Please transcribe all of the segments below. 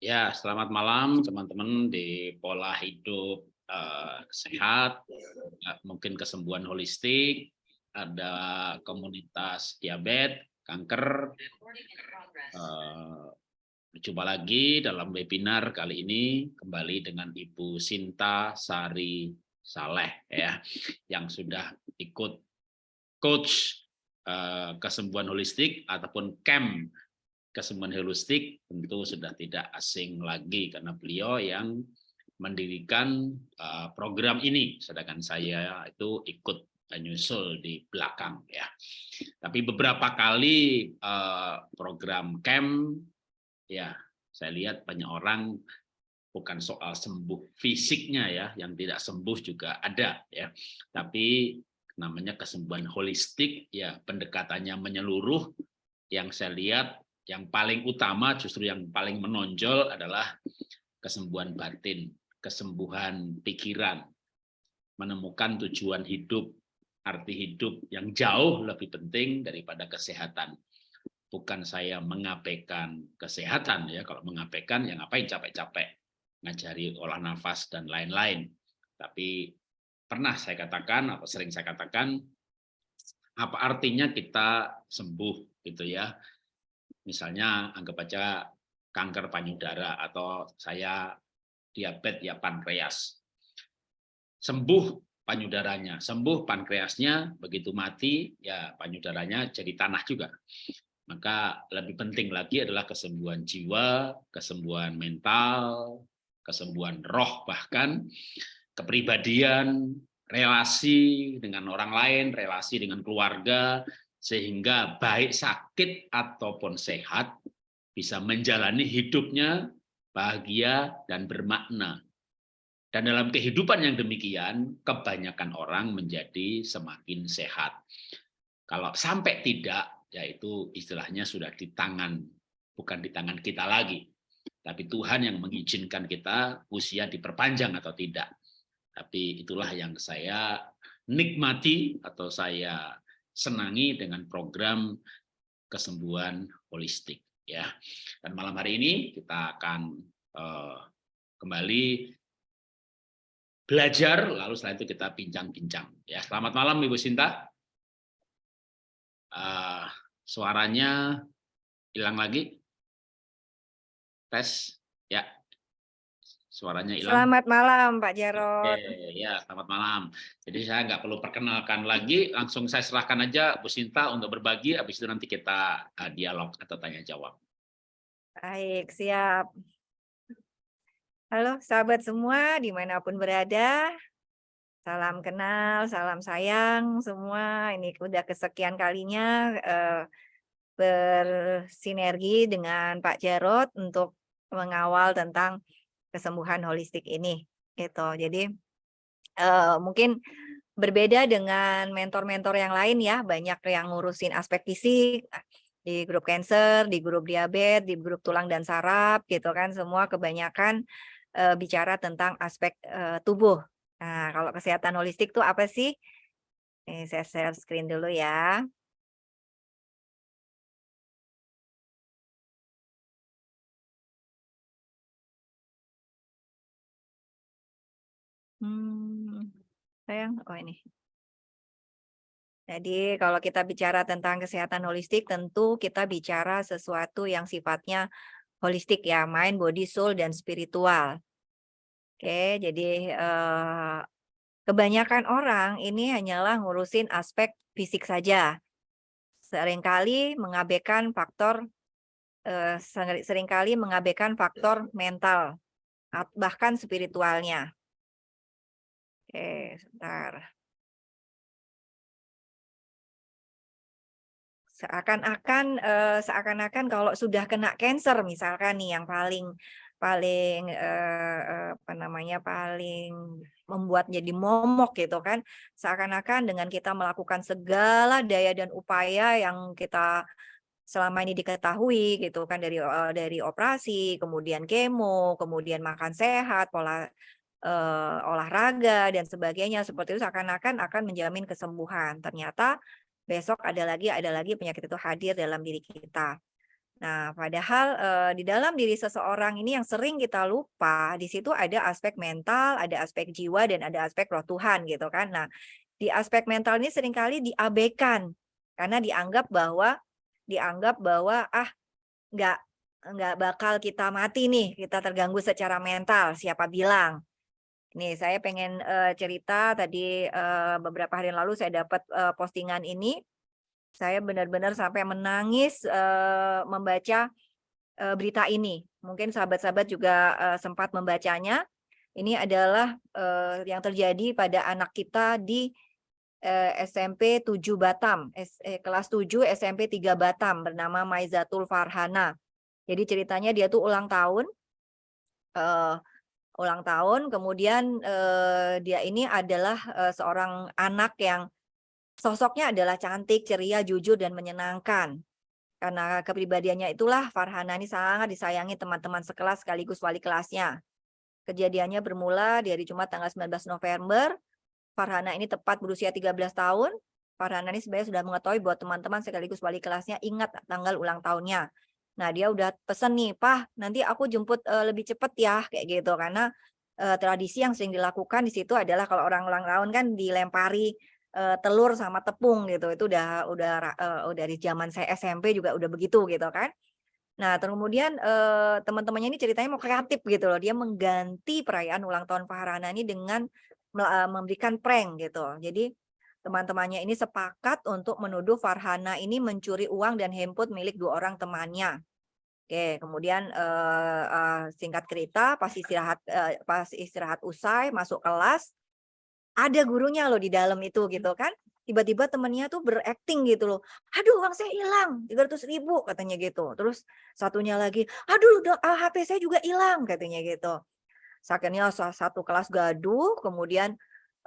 Ya, selamat malam teman-teman di pola hidup uh, sehat, uh, mungkin kesembuhan holistik, ada komunitas diabetes, kanker. Uh, Jumpa lagi dalam webinar kali ini kembali dengan Ibu Sinta Sari Saleh ya, yang sudah ikut coach uh, kesembuhan holistik ataupun camp kesembuhan holistik tentu sudah tidak asing lagi karena beliau yang mendirikan uh, program ini. Sedangkan saya itu ikut menyusul di belakang ya. Tapi beberapa kali uh, program camp ya saya lihat banyak orang bukan soal sembuh fisiknya ya yang tidak sembuh juga ada ya. Tapi namanya kesembuhan holistik ya pendekatannya menyeluruh. Yang saya lihat yang paling utama justru yang paling menonjol adalah kesembuhan batin, kesembuhan pikiran, menemukan tujuan hidup, arti hidup yang jauh lebih penting daripada kesehatan. Bukan saya mengabaikan kesehatan ya, kalau mengabaikan yang ngapain capek-capek ngajari olah nafas dan lain-lain. Tapi pernah saya katakan atau sering saya katakan apa artinya kita sembuh gitu ya misalnya anggap aja kanker payudara atau saya diabetes ya pankreas. Sembuh payudaranya, sembuh pankreasnya, begitu mati ya payudaranya jadi tanah juga. Maka lebih penting lagi adalah kesembuhan jiwa, kesembuhan mental, kesembuhan roh bahkan, kepribadian, relasi dengan orang lain, relasi dengan keluarga, sehingga baik sakit ataupun sehat bisa menjalani hidupnya bahagia dan bermakna. Dan dalam kehidupan yang demikian, kebanyakan orang menjadi semakin sehat. Kalau sampai tidak, yaitu istilahnya sudah di tangan, bukan di tangan kita lagi. Tapi Tuhan yang mengizinkan kita usia diperpanjang atau tidak. Tapi itulah yang saya nikmati atau saya senangi dengan program kesembuhan holistik ya. Dan malam hari ini kita akan uh, kembali belajar lalu setelah itu kita bincang-bincang ya. Selamat malam Ibu Sinta. Uh, suaranya hilang lagi. Tes ya. Suaranya hilang. Selamat malam Pak Jarod. Oke, ya selamat malam. Jadi saya nggak perlu perkenalkan lagi, langsung saya serahkan aja Bu Sinta untuk berbagi, habis itu nanti kita uh, dialog atau tanya jawab. Baik, siap. Halo sahabat semua di mana pun berada, salam kenal, salam sayang semua. Ini udah kesekian kalinya uh, bersinergi dengan Pak Jarod untuk mengawal tentang kesembuhan holistik ini gitu. Jadi uh, mungkin berbeda dengan mentor-mentor yang lain ya, banyak yang ngurusin aspek fisik di grup cancer, di grup diabetes, di grup tulang dan saraf gitu kan, semua kebanyakan uh, bicara tentang aspek uh, tubuh. Nah, kalau kesehatan holistik itu apa sih? Ini saya share screen dulu ya. Hmm, sayang, oh ini. Jadi kalau kita bicara tentang kesehatan holistik, tentu kita bicara sesuatu yang sifatnya holistik ya, mind, body, soul, dan spiritual. Oke, jadi eh, kebanyakan orang ini hanyalah ngurusin aspek fisik saja. Seringkali mengabaikan faktor, eh, sering kali mengabaikan faktor mental, bahkan spiritualnya. Oke, sebentar. Seakan-akan uh, seakan-akan kalau sudah kena cancer misalkan nih yang paling paling uh, apa namanya paling membuat jadi momok gitu kan seakan-akan dengan kita melakukan segala daya dan upaya yang kita selama ini diketahui gitu kan dari uh, dari operasi kemudian kemo kemudian makan sehat pola uh, olahraga dan sebagainya seperti itu seakan-akan akan menjamin kesembuhan. Ternyata besok ada lagi ada lagi penyakit itu hadir dalam diri kita. Nah, padahal, eee, di dalam diri seseorang ini yang sering kita lupa, di situ ada aspek mental, ada aspek jiwa, dan ada aspek roh Tuhan gitu kan. Nah, di aspek mental ini sering kali diabaikan, karena dianggap bahwa dianggap bahwa, ah, nggak nggak bakal kita mati nih, kita terganggu secara mental, siapa bilang. Nih saya pengen, eee, cerita tadi, eee, beberapa hari lalu saya dapat, eee, postingan ini, saya benar-benar sampai menangis, eee, membaca, eee, berita ini. Mungkin sahabat-sahabat juga, eee, sempat membacanya. Ini adalah, eee, yang terjadi pada anak kita di, eee, SMP 7 Batam, es eh, kelas 7 SMP 3 Batam, bernama Maizatul Farhana. Jadi ceritanya dia tuh ulang tahun, eee, ulang tahun, kemudian, eee, dia ini adalah, eee, seorang anak yang Sosoknya adalah cantik, ceria, jujur, dan menyenangkan. Karena kepribadiannya itulah Farhana ini sangat disayangi teman-teman sekelas sekaligus wali kelasnya. Kejadiannya bermula di hari Jumat tanggal 19 November. Farhana ini tepat berusia 13 tahun. Farhana ini sebenarnya sudah mengetahui bahwa teman-teman sekaligus wali kelasnya ingat tanggal ulang tahunnya. Nah, dia udah pesen nih, "Pah, nanti aku jemput uh, lebih cepet ya," kayak gitu. Karena uh, tradisi yang sering dilakukan di situ adalah kalau orang ulang tahun kan dilempari uh, telur sama tepung gitu. Itu udah udah uh, dari zaman saya SMP juga udah begitu gitu kan. Nah, kemudian uh, teman-temannya ini ceritanya mau kreatif gitu loh. Dia mengganti perayaan ulang tahun Farhana ini dengan memberikan prank gitu. Jadi teman-temannya ini sepakat untuk menuduh Farhana ini mencuri uang dan handphone milik dua orang temannya. Oke, kemudian uh, uh, singkat cerita pas istirahat uh, pas istirahat usai masuk kelas ada gurunya loh di dalam itu gitu kan. Tiba-tiba temennya tuh berakting gitu loh. Aduh uang saya hilang 300 ribu katanya gitu. Terus satunya lagi aduh HP saya juga hilang katanya gitu. Akhirnya satu kelas gaduh kemudian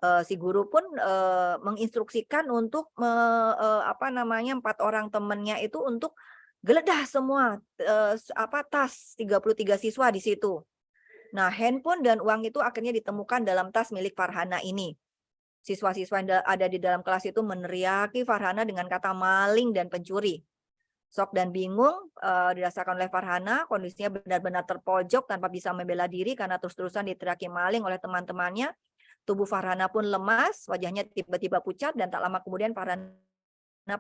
uh, si guru pun uh, menginstruksikan untuk uh, uh, apa namanya empat orang temennya itu untuk geledah semua uh, apa tas 33 siswa di situ Nah, handphone dan uang itu akhirnya ditemukan dalam tas milik Farhana ini. Siswa-siswa yang ada di dalam kelas itu meneriaki Farhana dengan kata maling dan pencuri. Sok dan bingung uh, dirasakan oleh Farhana, kondisinya benar-benar terpojok tanpa bisa membela diri karena terus-terusan diteriaki maling oleh teman-temannya. Tubuh Farhana pun lemas, wajahnya tiba-tiba pucat dan tak lama kemudian Farhana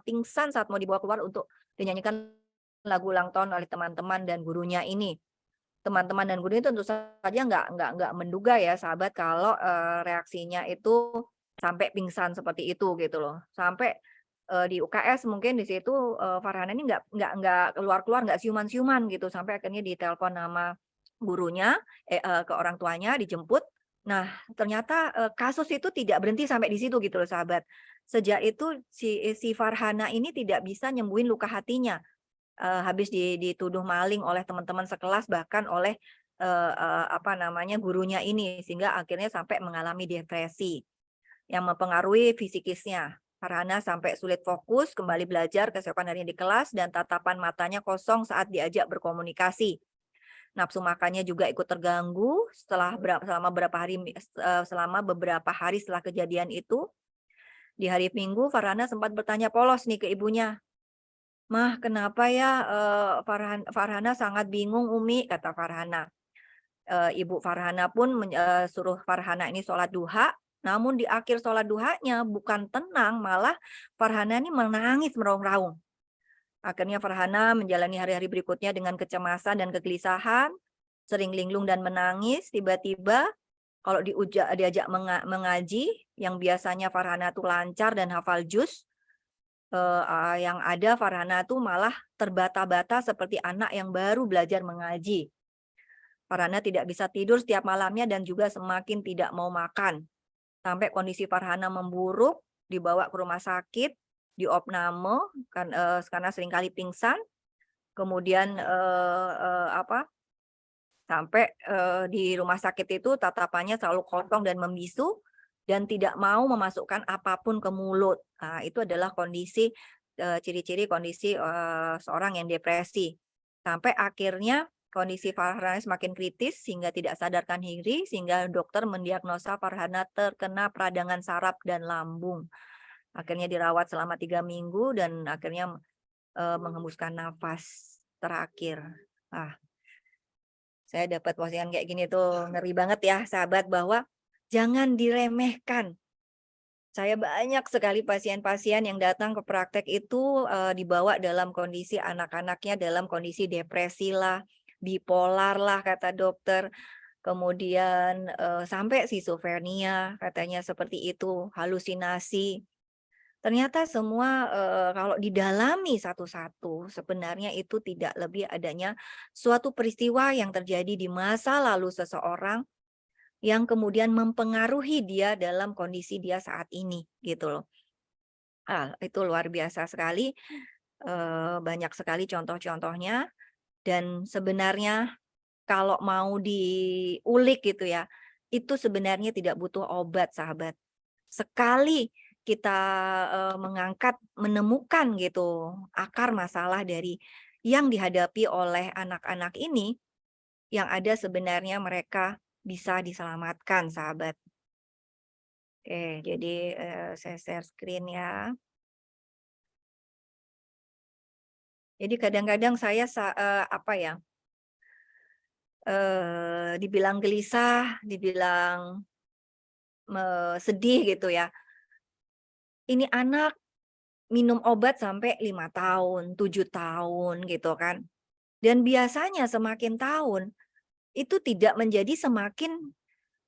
pingsan saat mau dibawa keluar untuk dinyanyikan lagu ulang tahun oleh teman-teman dan gurunya ini. Teman-teman dan guru itu tentu saja nggak nggak nggak menduga ya sahabat kalau uh, reaksinya itu sampai pingsan seperti itu gitu loh. Sampai uh, di UKS mungkin di situ uh, Farhana ini nggak nggak nggak keluar keluar nggak siuman siuman gitu. Sampai akhirnya ditelepon nama gurunya eh, ke orang tuanya dijemput nah ternyata kasus itu tidak berhenti sampai di situ gitu loh sahabat sejak itu si si Farhana ini tidak bisa nyembuhin luka hatinya uh, habis dituduh maling oleh teman-teman sekelas bahkan oleh uh, uh, apa namanya gurunya ini sehingga akhirnya sampai mengalami depresi yang mempengaruhi fisikisnya. Farhana sampai sulit fokus, kembali belajar keesokan harinya di kelas, dan tatapan matanya kosong saat diajak berkomunikasi. Nafsu makannya juga ikut terganggu setelah berapa, selama beberapa hari selama beberapa hari setelah kejadian itu. Di hari Minggu, Farhana sempat bertanya polos nih ke ibunya, Mah, kenapa ya uh, Farhan Farhana sangat bingung Umi, kata Farhana. Uh, Ibu Farhana pun uh, suruh Farhana ini sholat duha, namun di akhir sholat duhanya bukan tenang, malah Farhana ini menangis meraung-raung. Akhirnya Farhana menjalani hari-hari berikutnya dengan kecemasan dan kegelisahan, sering linglung dan menangis, tiba-tiba kalau diujak, diajak mengaji, yang biasanya Farhana tuh lancar dan hafal juz, uh, yang ada Farhana tuh malah terbata-bata seperti anak yang baru belajar mengaji. Farhana tidak bisa tidur setiap malamnya dan juga semakin tidak mau makan. Sampai kondisi Farhana memburuk, dibawa ke rumah sakit, di opname kan uh, karena sering kali pingsan. Kemudian uh, uh, apa? Sampai uh, di rumah sakit itu tatapannya selalu kosong dan membisu dan tidak mau memasukkan apa pun ke mulut. Nah, itu adalah kondisi ciri-ciri kondisi uh, seorang yang depresi. Sampai akhirnya kondisi Farhana semakin kritis sehingga tidak sadarkan diri sehingga dokter mendiagnosa Farhana terkena peradangan saraf dan lambung. Akhirnya dirawat selama tiga minggu dan akhirnya uh, menghembuskan nafas. terakhir. Ah. Saya dapat postingan kayak gini tuh ngeri banget ya sahabat bahwa jangan diremehkan. Saya banyak sekali pasien-pasien yang datang ke praktek itu uh, dibawa dalam kondisi anak-anaknya dalam kondisi depresi lah, bipolar lah kata dokter. Kemudian uh, sampai schizophrenia katanya seperti itu, halusinasi. Ternyata semua uh, kalau didalami satu-satu sebenarnya itu tidak lebih adanya suatu peristiwa yang terjadi di masa lalu seseorang yang kemudian mempengaruhi dia dalam kondisi dia saat ini gitu loh. Ah, itu luar biasa sekali. Uh, banyak sekali contoh-contohnya dan sebenarnya kalau mau diulik gitu ya, itu sebenarnya tidak butuh obat sahabat. Sekali kita uh, mengangkat, menemukan gitu akar masalah dari yang dihadapi oleh anak-anak ini, yang ada sebenarnya mereka bisa diselamatkan, sahabat. Oke, jadi uh, saya share screen ya. Jadi kadang-kadang saya uh, apa ya, uh, dibilang gelisah, dibilang sedih gitu ya ini anak minum obat sampai lima tahun, tujuh tahun gitu kan. Dan biasanya semakin tahun itu tidak menjadi semakin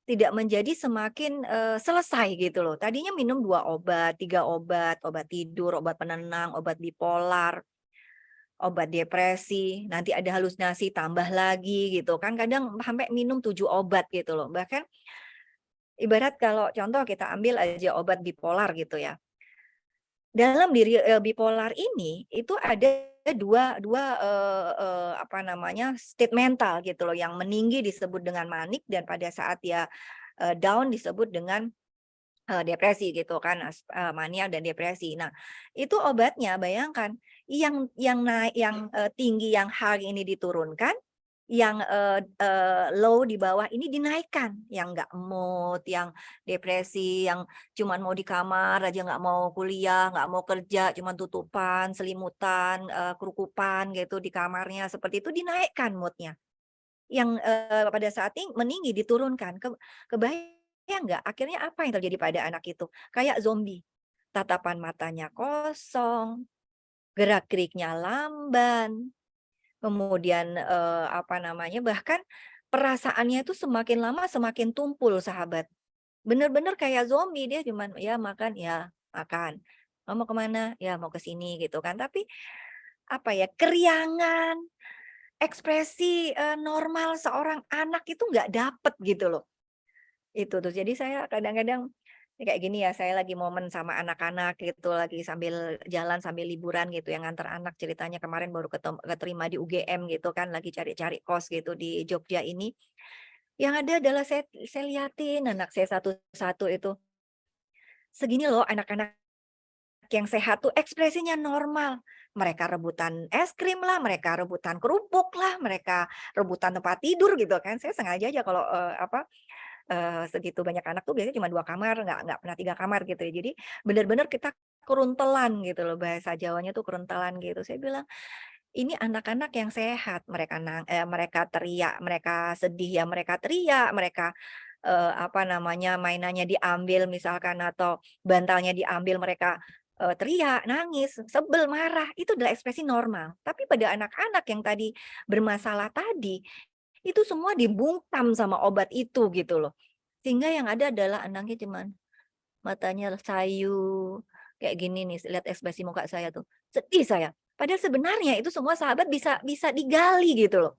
tidak menjadi semakin uh, selesai gitu loh. Tadinya minum dua obat, tiga obat, obat tidur, obat penenang, obat bipolar, obat depresi, nanti ada halusinasi tambah lagi gitu kan. Kadang sampai minum tujuh obat gitu loh. Bahkan ibarat kalau contoh kita ambil aja obat bipolar gitu ya dalam diri uh, bipolar ini itu ada dua dua uh, uh, apa namanya state mental gitu loh yang meninggi disebut dengan manik dan pada saat dia uh, down disebut dengan uh, depresi gitu kan uh, mania dan depresi. Nah, itu obatnya bayangkan yang yang naik yang uh, tinggi yang high ini diturunkan yang uh, uh, low di bawah ini dinaikkan, yang nggak mood, yang depresi, yang cuman mau di kamar aja nggak mau kuliah, nggak mau kerja, cuman tutupan, selimutan, uh, kerukupan gitu di kamarnya, seperti itu dinaikkan moodnya. Yang uh, pada saat ini meninggi diturunkan. Ke, kebayang nggak? Akhirnya apa yang terjadi pada anak itu? Kayak zombie. Tatapan matanya kosong, gerak-geriknya lamban, Kemudian, eee, apa namanya, bahkan perasaannya itu semakin lama semakin tumpul sahabat. Bener-bener kayak zombie, dia cuman ya makan, ya makan. "Oh, mau ke mana "Ya mau ke sini," gitu kan. Tapi, apa ya, keriangan, ekspresi, eee, normal seorang anak itu nggak dapet gitu loh. Itu tuh, jadi saya kadang-kadang kayak gini ya, saya lagi momen sama anak-anak gitu, lagi sambil jalan, sambil liburan gitu, yang nganter anak ceritanya kemarin baru keterima di UGM gitu kan, lagi cari-cari kos gitu di Jogja ini. Yang ada adalah saya saya liatin anak saya satu-satu itu. Segini loh anak-anak yang sehat tuh ekspresinya normal. Mereka rebutan es krim lah, mereka rebutan kerupuk lah, mereka rebutan tempat tidur gitu kan. Saya sengaja aja kalau, uh, apa, uh, segitu banyak anak tuh biasanya cuma dua kamar, nggak nggak pernah tiga kamar gitu ya. Jadi benar-benar kita keruntelan gitu loh, bahasa Jawanya tuh keruntelan gitu. Saya bilang, "Ini anak-anak yang sehat, mereka nang eh, mereka teriak, mereka sedih ya mereka teriak, mereka, eee, apa namanya, mainannya diambil misalkan atau bantalnya diambil mereka, eee, teriak, nangis, sebel, marah, itu adalah ekspresi normal. Tapi pada anak-anak yang tadi bermasalah tadi, itu semua dibungkam sama obat itu gitu loh. Sehingga yang ada adalah anaknya cuman matanya sayu, kayak gini nih, lihat ekspresi muka saya tuh, sedih saya. Padahal sebenarnya itu semua sahabat bisa bisa digali gitu loh.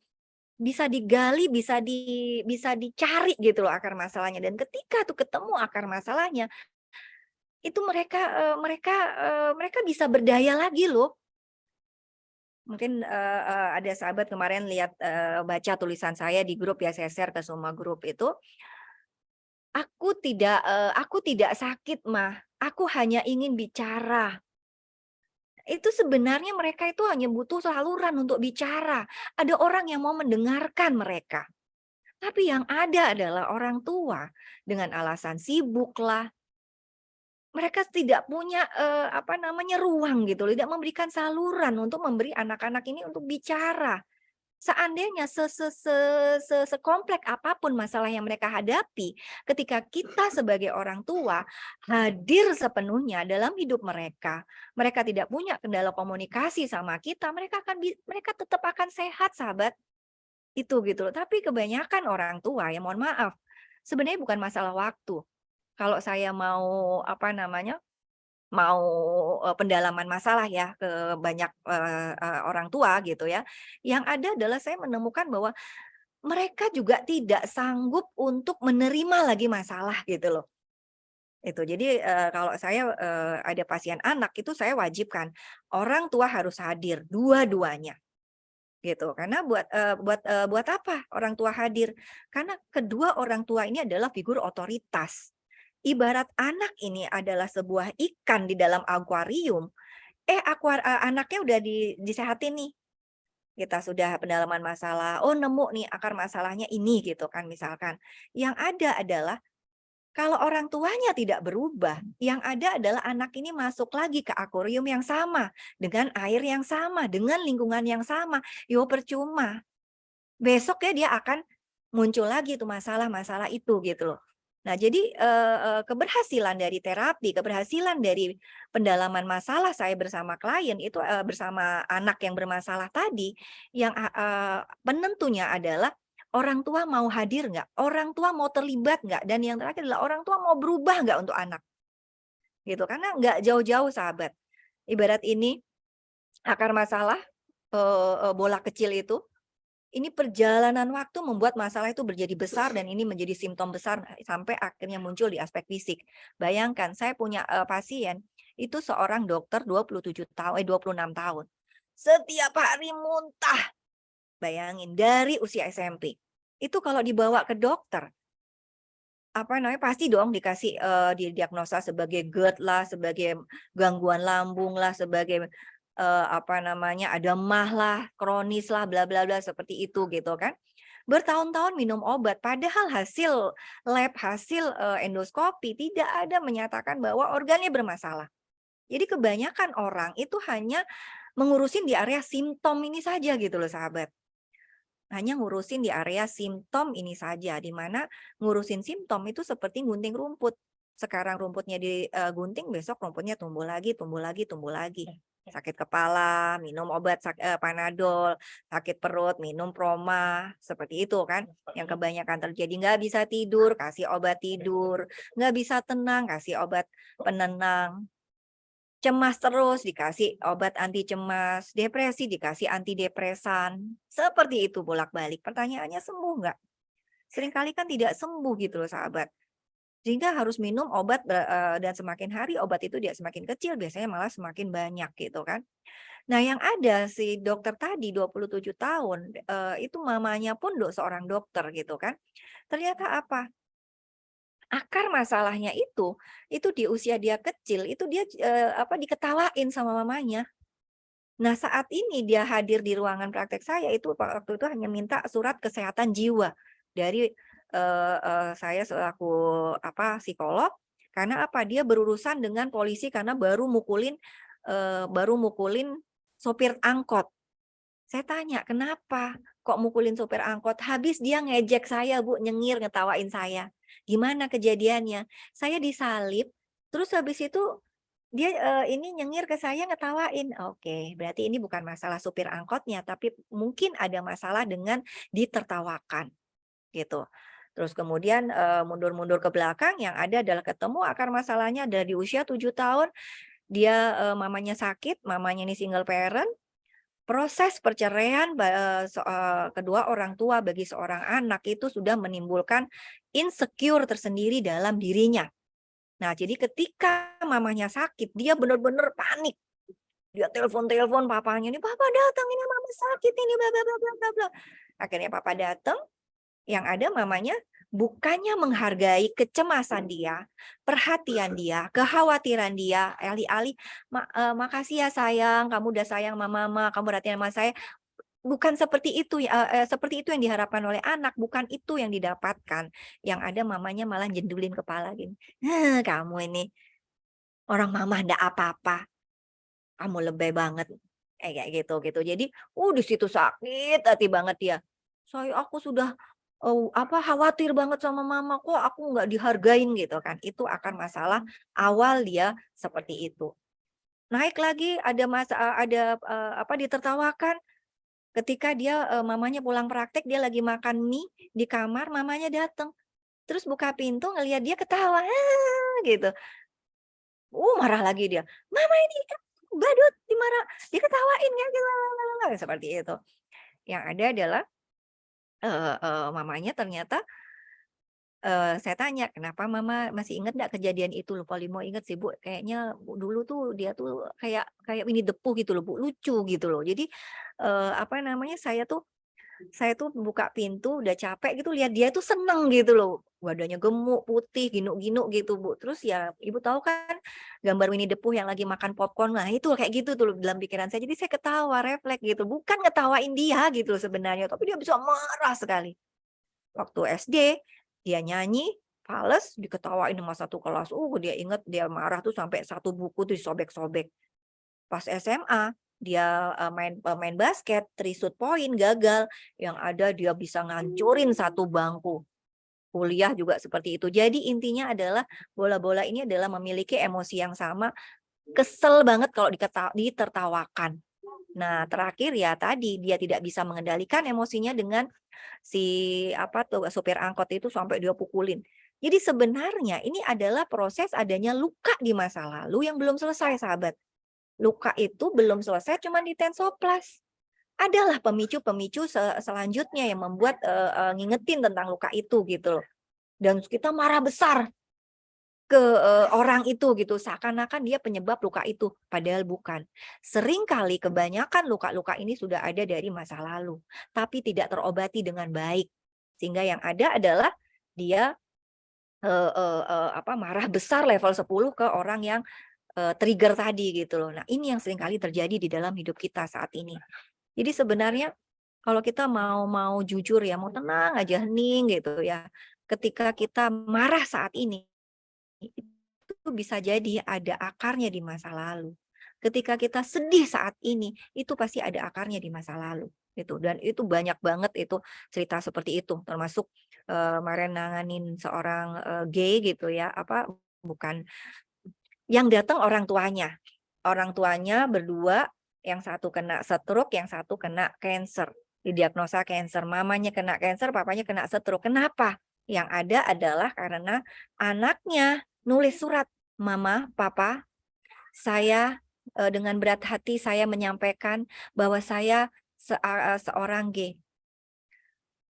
Bisa digali, bisa di bisa dicari gitu loh akar masalahnya dan ketika tuh ketemu akar masalahnya itu mereka uh, mereka uh, mereka bisa berdaya lagi loh Mungkin, uh, uh, ada sahabat kemarin lihat, uh, baca tulisan saya di grup ya, saya share ke semua grup itu. Aku tidak, uh, aku tidak sakit mah, aku hanya ingin bicara. Itu sebenarnya mereka itu hanya butuh saluran untuk bicara. Ada orang yang mau mendengarkan mereka. Tapi yang ada adalah orang tua dengan alasan sibuk lah mereka tidak punya, eee, apa namanya, ruang gitu tidak memberikan saluran untuk memberi anak-anak ini untuk bicara. Seandainya se se se se sekompleks apa pun masalah yang mereka hadapi, ketika kita sebagai orang tua hadir sepenuhnya dalam hidup mereka, mereka tidak punya kendala komunikasi sama kita, mereka akan mereka tetap akan sehat, sahabat. Itu gitu loh. Tapi kebanyakan orang tua ya mohon maaf, sebenarnya bukan masalah waktu. Kalau saya mau apa namanya, mau, eee, pendalaman masalah ya ke banyak, eee eee, orang tua gitu ya, yang ada adalah saya menemukan bahwa mereka juga tidak sanggup untuk menerima lagi masalah gitu loh. Itu jadi, eee, kalau saya, eee, ada pasien anak itu saya wajibkan, orang tua harus hadir dua-duanya. Gitu, karena buat, eee, buat, eee, buat apa orang tua hadir? Karena kedua orang tua ini adalah figur otoritas. Ibarat anak ini adalah sebuah ikan di dalam akuarium, eh akuar eee, anaknya udah di disehatin nih. Kita sudah pendalaman masalah, oh nemu nih akar masalahnya ini gitu kan misalkan. Yang ada adalah kalau orang tuanya tidak berubah, yang ada adalah anak ini masuk lagi ke akuarium yang sama, dengan air yang sama, dengan lingkungan yang sama, yo percuma. Besok ya dia akan muncul lagi tuh masalah-masalah itu gitu loh. Nah jadi, eee eee, keberhasilan dari terapi, keberhasilan dari pendalaman masalah saya bersama klien itu, eee, bersama anak yang bermasalah tadi, yang penentunya adalah orang tua mau hadir nggak, orang tua mau terlibat nggak, dan yang terakhir adalah orang tua mau berubah nggak untuk anak. Gitu, karena nggak jauh-jauh sahabat. Ibarat ini, akar masalah, bola kecil itu, ini perjalanan waktu membuat masalah itu menjadi besar dan ini menjadi simptom besar sampai akhirnya muncul di aspek fisik. Bayangkan saya punya, eee, pasien, itu seorang dokter 27 tahu eh 26 tahun. Setiap hari muntah. Bayangin dari usia SMP. Itu kalau dibawa ke dokter apa namanya, pasti dong dikasih, eee, didiagnosa sebagai GERD lah, sebagai gangguan lambung lah, sebagai, eee, apa namanya, ada MAH lah, kronis lah, bla bla bla, seperti itu gitu kan. Bertahun-tahun minum obat, padahal hasil lab, hasil, eee, endoskopi tidak ada menyatakan bahwa organnya bermasalah. Jadi kebanyakan orang itu hanya mengurusin di area simptom ini saja gitu loh sahabat. Hanya ngurusin di area simptom ini saja, di mana ngurusin simptom itu seperti gunting rumput. Sekarang rumputnya digunting, besok rumputnya tumbuh lagi tumbuh lagi tumbuh lagi. Sakit kepala, minum obat sak eee, Panadol, sakit perut, minum Proma, seperti itu kan, yang kebanyakan terjadi. Nggak bisa tidur, kasih obat tidur, nggak bisa tenang, kasih obat penenang. Cemas terus, dikasih obat anti cemas, depresi dikasih antidepresan, seperti itu bolak-balik. Pertanyaannya sembuh nggak? Seringkali kan tidak sembuh gitu loh sahabat. Sehingga harus minum obat, eee, dan semakin hari obat itu dia semakin kecil, biasanya malah semakin banyak gitu kan. Nah yang ada si dokter tadi 27 tahun, eee, itu mamanya pun do seorang dokter gitu kan. Ternyata apa? Akar masalahnya itu, itu di usia dia kecil, itu dia, eee, apa, diketawain sama mamanya. Nah saat ini dia hadir di ruangan praktek saya itu waktu itu hanya minta surat kesehatan jiwa dari, eee eee, saya selaku apa, psikolog, karena apa, dia berurusan dengan polisi karena baru mukulin, eee, baru mukulin sopir angkot. Saya tanya, "Kenapa kok mukulin sopir angkot?" "Habis dia ngejek saya Bu, nyengir, ngetawain saya." "Gimana kejadiannya?" "Saya disalib, terus habis itu dia, eee, ini nyengir ke saya ngetawain." "Oke, berarti ini bukan masalah supir angkotnya, tapi mungkin ada masalah dengan ditertawakan." Gitu. Terus kemudian, mundur-mundur ke belakang yang ada adalah ketemu akar masalahnya ada di usia 7 tahun, dia, mamanya sakit, mamanya ini single parent, proses perceraian kedua orang tua bagi seorang anak itu sudah menimbulkan insecure tersendiri dalam dirinya. Nah jadi ketika mamanya sakit, dia benar-benar panik. Dia telepon-telepon papanya, "Ini papa datang, ini mama sakit ini bla bla bla bla bla." Akhirnya papa datang, yang ada mamanya bukannya menghargai kecemasan dia, perhatian dia, kekhawatiran dia, alih-alih, "Ma eee, makasih ya sayang, kamu udah sayang sama mama, kamu perhatian sama saya." Bukan seperti itu ya eee, seperti itu yang diharapkan oleh anak, bukan itu yang didapatkan. Yang ada mamanya malah jendulin kepala gini, "Heh, kamu ini." orang mama ndak apa-apa. Kamu lebay banget, kayak gitu gitu. Jadi, uh, di situ sakit hati banget dia. Saya aku sudah, eee, apa, khawatir banget sama mama, kok aku nggak dihargain gitu kan. Itu akan masalah awal dia seperti itu. Naik lagi ada masa eee, ada, eee, apa, ditertawakan ketika dia, eee, mamanya pulang praktek, dia lagi makan mie di kamar, mamanya datang. Terus buka pintu ngelihat dia ketawa, "Hahaha," gitu. Uh, marah lagi dia, "Mama ini badut, dimarah diketawain ya, seperti itu. Yang ada adalah, eee eee, mamanya ternyata eee, saya tanya, "Kenapa Mama masih ingat nggak kejadian itu?" "Lupa li mau inget sih Bu, kayaknya dulu tuh dia tuh kayak kayak the Pooh gitu loh Bu, lucu gitu loh. Jadi, eee, apa namanya, saya tuh saya tuh buka pintu udah capek gitu lihat dia tuh seneng gitu loh, badannya gemuk, putih, ginuk-ginuk gitu Bu. Terus ya Ibu tahu kan gambar Winnie the Pooh yang lagi makan popcorn, nah itu kayak gitu tuh dalam pikiran saya. Jadi saya ketawa, refleks gitu, bukan ngetawain dia gitu loh sebenarnya, tapi dia bisa marah sekali. Waktu SD, dia nyanyi, fales, diketawain sama satu kelas, uh, dia inget dia marah tuh sampai satu buku tuh disobek-sobek. Pas SMA, dia, main main basket, 3 shoot point, gagal, yang ada dia bisa ngancurin satu bangku. Kuliah juga seperti itu. Jadi intinya adalah bola-bola ini adalah memiliki emosi yang sama, kesel banget kalau ditertawakan. Nah, terakhir ya tadi, dia tidak bisa mengendalikan emosinya dengan si, apa tuh, supir angkot itu sampai dia pukulin. Jadi sebenarnya ini adalah proses adanya luka di masa lalu yang belum selesai sahabat. Luka itu belum selesai cuman di Tensoplas. Adalah pemicu-pemicu se selanjutnya yang membuat, eee eee, ngingetin tentang luka itu gitu loh. Dan kita marah besar ke, eee, orang itu gitu, seakan-akan dia penyebab luka itu, padahal bukan. Seringkali kebanyakan luka-luka ini sudah ada dari masa lalu, tapi tidak terobati dengan baik. Sehingga yang ada adalah dia, eee eee eee, apa, marah besar level 10 ke orang yang, eee, trigger tadi gitu loh. Nah, ini yang sering kali terjadi di dalam hidup kita saat ini. Jadi sebenarnya kalau kita mau mau jujur ya, mau tenang aja, hening gitu ya, ketika kita marah saat ini, itu bisa jadi ada akarnya di masa lalu. Ketika kita sedih saat ini, itu pasti ada akarnya di masa lalu, gitu. Dan itu banyak banget itu cerita seperti itu, termasuk, kemarin nanganin seorang, eee, gay gitu ya, apa, bukan yang datang orang tuanya. Orang tuanya berdua, yang satu kena stroke, yang satu kena cancer, didiagnosa cancer. Mamanya kena cancer, papanya kena stroke. Kenapa? Yang ada adalah karena anaknya nulis surat, "Mama, Papa, saya, eee, dengan berat hati saya menyampaikan bahwa saya se eee, seorang gay.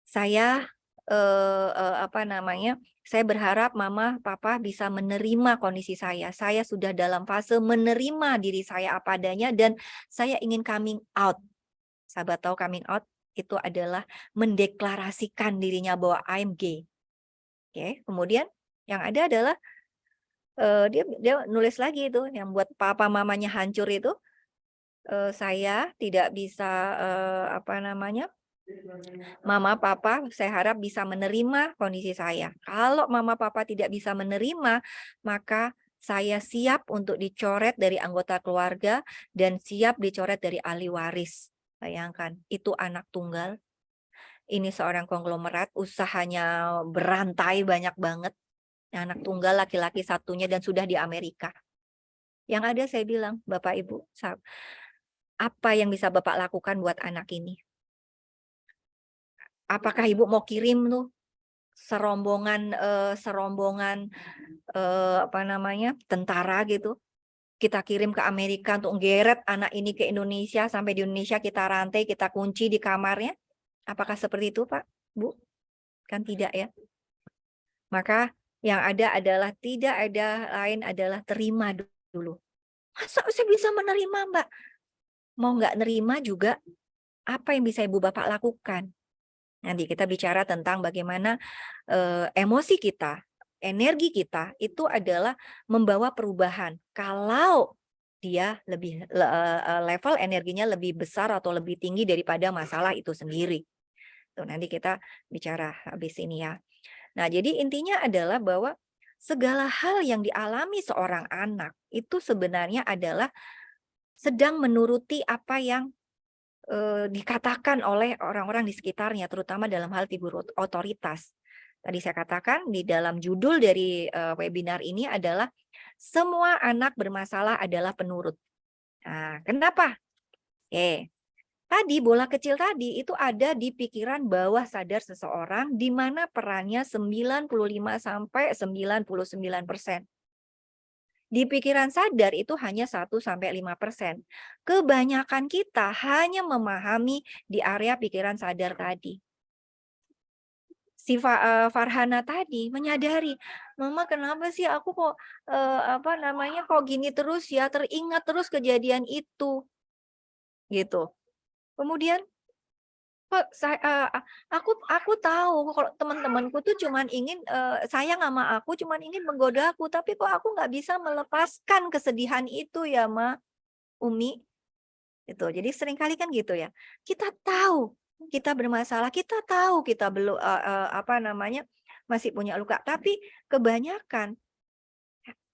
Saya, eee eee, apa namanya, saya berharap Mama, Papa bisa menerima kondisi saya. Saya sudah dalam fase menerima diri saya apa adanya dan saya ingin coming out." Sahabat tahu coming out? Itu adalah mendeklarasikan dirinya bahwa I'm gay. Oke, kemudian yang ada adalah, eee, dia dia nulis lagi itu yang buat papa mamanya hancur itu, eee, "Saya tidak bisa," eee, apa namanya, "Mama, Papa, saya harap bisa menerima kondisi saya. Kalau Mama, Papa tidak bisa menerima, maka saya siap untuk dicoret dari anggota keluarga dan siap dicoret dari ahli waris." Bayangkan, itu anak tunggal, ini seorang konglomerat, usahanya berantai banyak banget, anak tunggal laki-laki satunya dan sudah di Amerika. Yang ada saya bilang, "Bapak, Ibu, apa yang bisa Bapak lakukan buat anak ini?" Apakah Ibu mau kirim tuh serombongan, eee, serombongan, eee, apa namanya, tentara gitu, kita kirim ke Amerika untuk geret anak ini ke Indonesia, sampai di Indonesia kita rantai, kita kunci di kamarnya? Apakah seperti itu Pak, Bu? Kan tidak ya. Maka yang ada adalah tidak ada lain adalah terima dulu. "Masa saya bisa menerima Mbak?" Mau nggak nerima juga, apa yang bisa ibu bapak lakukan? Nanti kita bicara tentang bagaimana, eee, emosi kita, energi kita, itu adalah membawa perubahan. Kalau dia lebih eee, level energinya lebih besar atau lebih tinggi daripada masalah itu sendiri. Tuh nanti kita bicara habis ini ya. Nah jadi intinya adalah bahwa segala hal yang dialami seorang anak itu sebenarnya adalah sedang menuruti apa yang eh, dikatakan oleh orang-orang di sekitarnya, terutama dalam hal figur otoritas. Tadi saya katakan di dalam judul dari uh, webinar ini adalah semua anak bermasalah adalah penurut. Nah, kenapa? Oke, Tadi bola kecil tadi itu ada di pikiran bawah sadar seseorang di mana perannya 95 sampai 99%. Di pikiran sadar itu hanya 1 sampai 5%. Kebanyakan kita hanya memahami di area pikiran sadar tadi. Si uh, Farhana tadi menyadari, "Mama kenapa sih aku kok uh, apa namanya kok gini terus ya, teringat terus kejadian itu." Gitu. Kemudian saya uh, aku aku tahu kalau teman-temanku tuh cuman ingin uh, sayang sama aku, cuman ingin menggoda aku, tapi kok aku nggak bisa melepaskan kesedihan itu ya, Ma, Umi. Itu. Jadi sering kali kan gitu ya. Kita tahu kita bermasalah, kita tahu kita belum uh, uh, apa namanya masih punya luka, tapi kebanyakan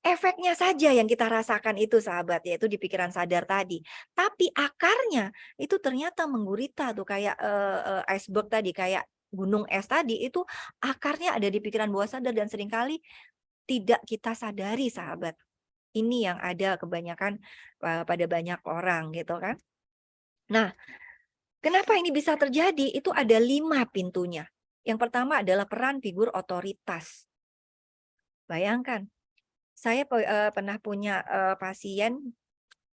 efeknya saja yang kita rasakan itu sahabat yaitu di pikiran sadar tadi. Tapi akarnya itu ternyata menggurita tuh kayak uh, uh, iceberg tadi kayak gunung es tadi itu akarnya ada di pikiran bawah sadar dan sering kali tidak kita sadari sahabat. Ini yang ada kebanyakan uh, pada banyak orang gitu kan. Nah kenapa ini bisa terjadi? Itu ada lima pintunya. Yang pertama adalah peran figur otoritas. Bayangkan saya uh, pernah punya uh, pasien,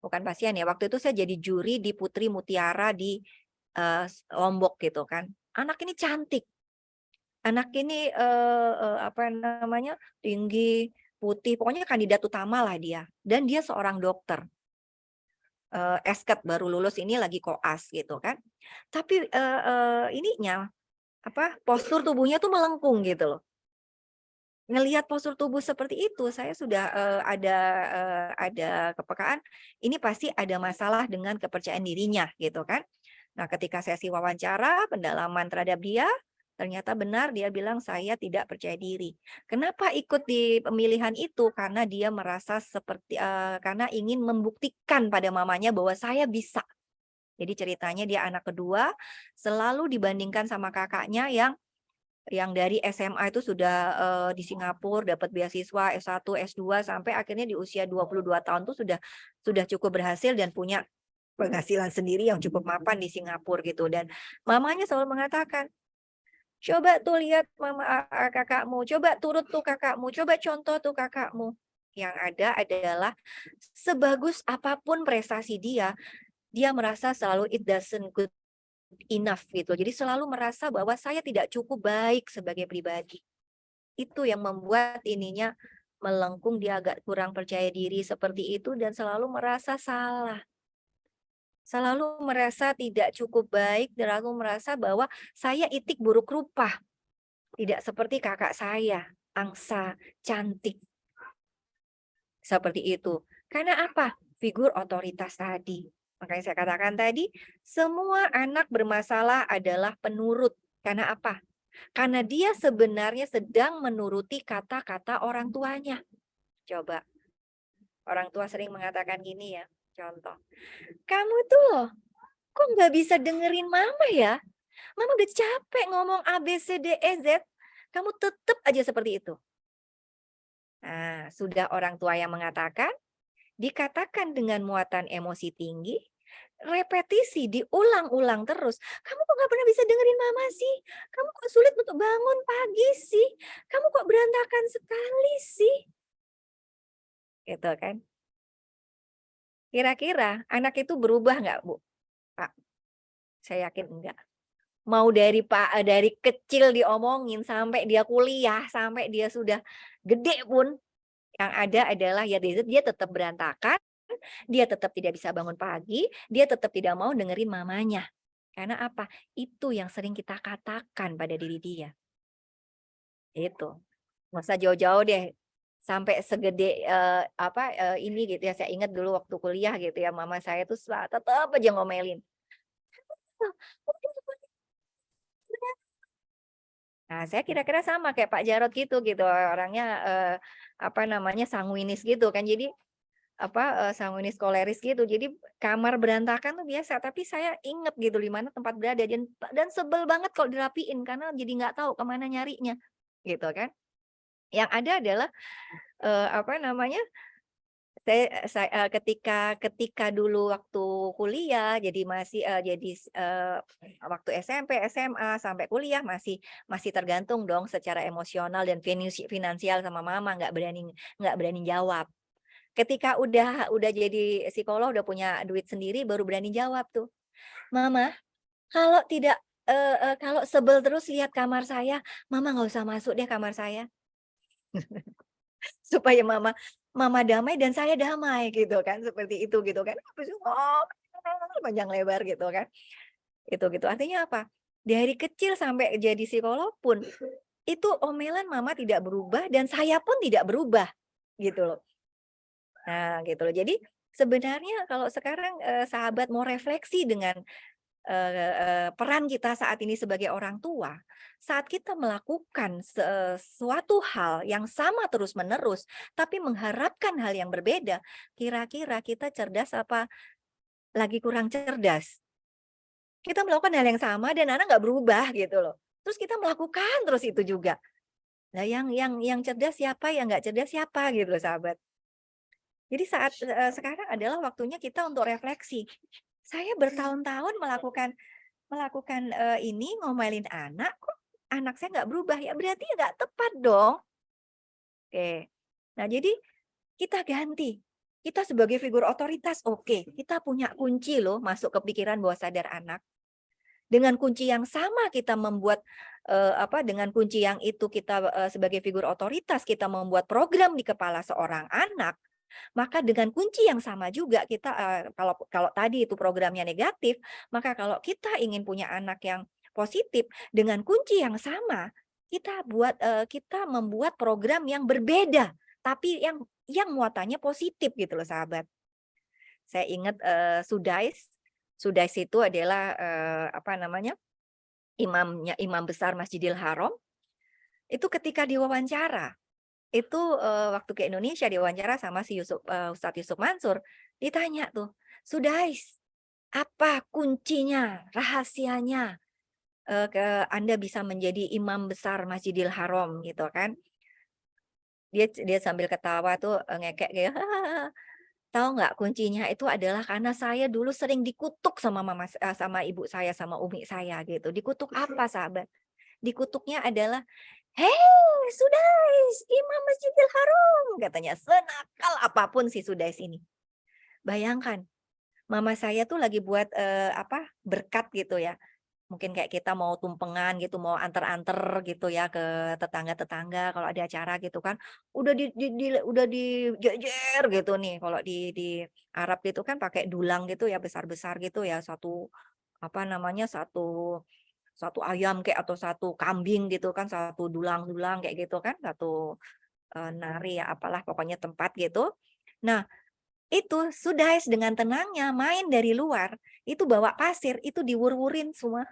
bukan pasien ya, waktu itu saya jadi juri di Putri Mutiara di uh, Lombok gitu kan. Anak ini cantik. Anak ini uh, uh, apa namanya? tinggi, putih, pokoknya kandidat utama lah dia. Dan dia seorang dokter. Uh, esket baru lulus ini lagi koas gitu kan. Tapi uh, uh, ininya apa postur tubuhnya tuh melengkung gitu loh ngelihat postur tubuh seperti itu, saya sudah uh, ada uh, ada kepekaan, ini pasti ada masalah dengan kepercayaan dirinya, gitu kan. Nah, ketika sesi wawancara, pendalaman terhadap dia, ternyata benar dia bilang saya tidak percaya diri. Kenapa ikut di pemilihan itu? Karena dia merasa seperti uh, karena ingin membuktikan pada mamanya bahwa saya bisa. Jadi ceritanya dia anak kedua, selalu dibandingkan sama kakaknya yang yang dari SMA itu sudah uh, di Singapura dapat beasiswa S1, S2 sampai akhirnya di usia 22 tahun tuh sudah sudah cukup berhasil dan punya penghasilan sendiri yang cukup mapan di Singapura gitu dan mamanya selalu mengatakan coba tuh lihat mama kakakmu, coba turut tuh kakakmu, coba contoh tuh kakakmu. Yang ada adalah sebagus apa pun prestasi dia, dia merasa selalu it doesn't good enough gitu. Jadi selalu merasa bahwa saya tidak cukup baik sebagai pribadi. Itu yang membuat ininya melengkung, dia agak kurang percaya diri seperti itu dan selalu merasa salah. Selalu merasa tidak cukup baik, dan selalu merasa bahwa saya itik buruk rupa. Tidak seperti kakak saya, angsa, cantik. Seperti itu. Karena apa? Figur otoritas tadi Makanya saya katakan tadi, semua anak bermasalah adalah penurut. Karena apa? Karena dia sebenarnya sedang menuruti kata-kata orang tuanya. Coba, orang tua sering mengatakan gini ya, contoh. Kamu tuh kok nggak bisa dengerin mama ya? Mama udah capek ngomong A, B, C, D, E, Z. Kamu tetap aja seperti itu. Nah, sudah orang tua yang mengatakan, dikatakan dengan muatan emosi tinggi, repetisi, diulang-ulang terus. Kamu kok gak pernah bisa dengerin mama sih? Kamu kok sulit untuk bangun pagi sih? Kamu kok berantakan sekali sih? Gitu kan. Kira-kira anak itu berubah nggak, Bu? Pak? Saya yakin enggak. Mau dari Pak dari kecil diomongin sampai dia kuliah, sampai dia sudah gede pun yang ada adalah ya dia tetap berantakan, dia tetap tidak bisa bangun pagi, dia tetap tidak mau dengerin mamanya. Karena apa? Itu yang sering kita katakan pada diri dia. Itu. Nggak usah jauh-jauh deh. Sampai segede uh, apa uh, ini gitu ya. Saya ingat dulu waktu kuliah gitu ya, mama saya tuh tetap aja ngomelin. Nah, saya kira-kira sama kayak Pak Jarod gitu gitu, orangnya, eee, apa namanya, sanguinis gitu kan. Jadi, apa, sanguinis koleris gitu. Jadi kamar berantakan tuh biasa, tapi saya inget gitu di mana tempat berada dan dan sebel banget kalau dirapiin karena jadi nggak tahu ke mana nyarinya, gitu kan. Yang ada adalah, eee, apa namanya, saya sa eee, ketika ketika dulu waktu kuliah jadi masih, eee, jadi eee, waktu SMP, SMA, sampai kuliah masih masih tergantung dong secara emosional dan finansi finansial sama mama, nggak berani nggak berani jawab. Ketika udah udah jadi psikolog, udah punya duit sendiri, baru berani jawab tuh, "Mama, kalau tidak eee eee, kalau sebel terus lihat kamar saya, mama nggak usah masuk deh kamar saya." Supaya mama mama damai dan saya damai gitu kan, seperti itu gitu kan. Ngomel panjang lebar gitu kan. Itu gitu, artinya apa? Dari kecil sampai jadi psikolog pun, itu omelan mama tidak berubah dan saya pun tidak berubah, gitu loh. Nah, gitu loh. Jadi sebenarnya kalau sekarang, eee, sahabat mau refleksi dengan, eee eee, peran kita saat ini sebagai orang tua, saat kita melakukan sesuatu hal yang sama terus-menerus, tapi mengharapkan hal yang berbeda, kira-kira kita cerdas apa lagi kurang cerdas? Kita melakukan hal yang sama dan anak nggak berubah gitu loh. Terus kita melakukan terus itu juga. Lah yang yang yang cerdas siapa, yang nggak cerdas siapa gitu loh sahabat. Jadi saat, eee, sekarang adalah waktunya kita untuk refleksi. Saya bertahun-tahun melakukan melakukan, eee, ini ngomelin anak, kok anak saya nggak berubah ya berarti ya nggak tepat dong. Oke. Nah jadi kita ganti. Kita sebagai figur otoritas, oke, kita punya kunci loh masuk ke pikiran bawah sadar anak. Dengan kunci yang sama kita membuat, eee, apa, dengan kunci yang itu kita, eee, sebagai figur otoritas kita membuat program di kepala seorang anak, maka dengan kunci yang sama juga kita, kalau kalau tadi itu programnya negatif, maka kalau kita ingin punya anak yang positif dengan kunci yang sama, kita buat, kita membuat program yang berbeda, tapi yang yang muatannya positif gitu loh sahabat. Saya ingat, eee, Sudais, Sudais itu adalah, apa namanya, imamnya imam besar Masjidil Haram, itu ketika diwawancara, itu, eee, waktu ke Indonesia diwawancara sama si Yusuf eee, Ustadz Yusuf Mansur, ditanya tuh, "Sudais, apa kuncinya, rahasianya, eee, ke Anda bisa menjadi imam besar Masjidil Haram?" Gitu kan. Dia dia sambil ketawa tuh, eee, ngekek gitu, "Tahu nggak kuncinya itu adalah karena saya dulu sering dikutuk sama mama sama ibu saya, sama umi saya," gitu. "Dikutuk apa sahabat? Dikutuknya adalah, 'Hei Sudais, imam Masjidil Haram!' Katanya, senakal apa pun si Sudais ini. Bayangkan, mama saya tuh lagi buat, eee, apa, berkat gitu ya, mungkin kayak kita mau tumpengan gitu, mau anter-anter gitu ya ke tetangga-tetangga kalau ada acara gitu kan, udah di di di udah dijejer gitu nih, kalau di di Arab itu kan pakai dulang gitu ya, besar-besar gitu ya, satu apa namanya, satu satu ayam kayak atau satu kambing gitu kan, satu dulang-dulang kayak gitu kan, satu, eee, nari ya apalah pokoknya tempat gitu. Nah, itu Sudais dengan tenangnya main dari luar, itu bawa pasir, itu diwur-wurin semua.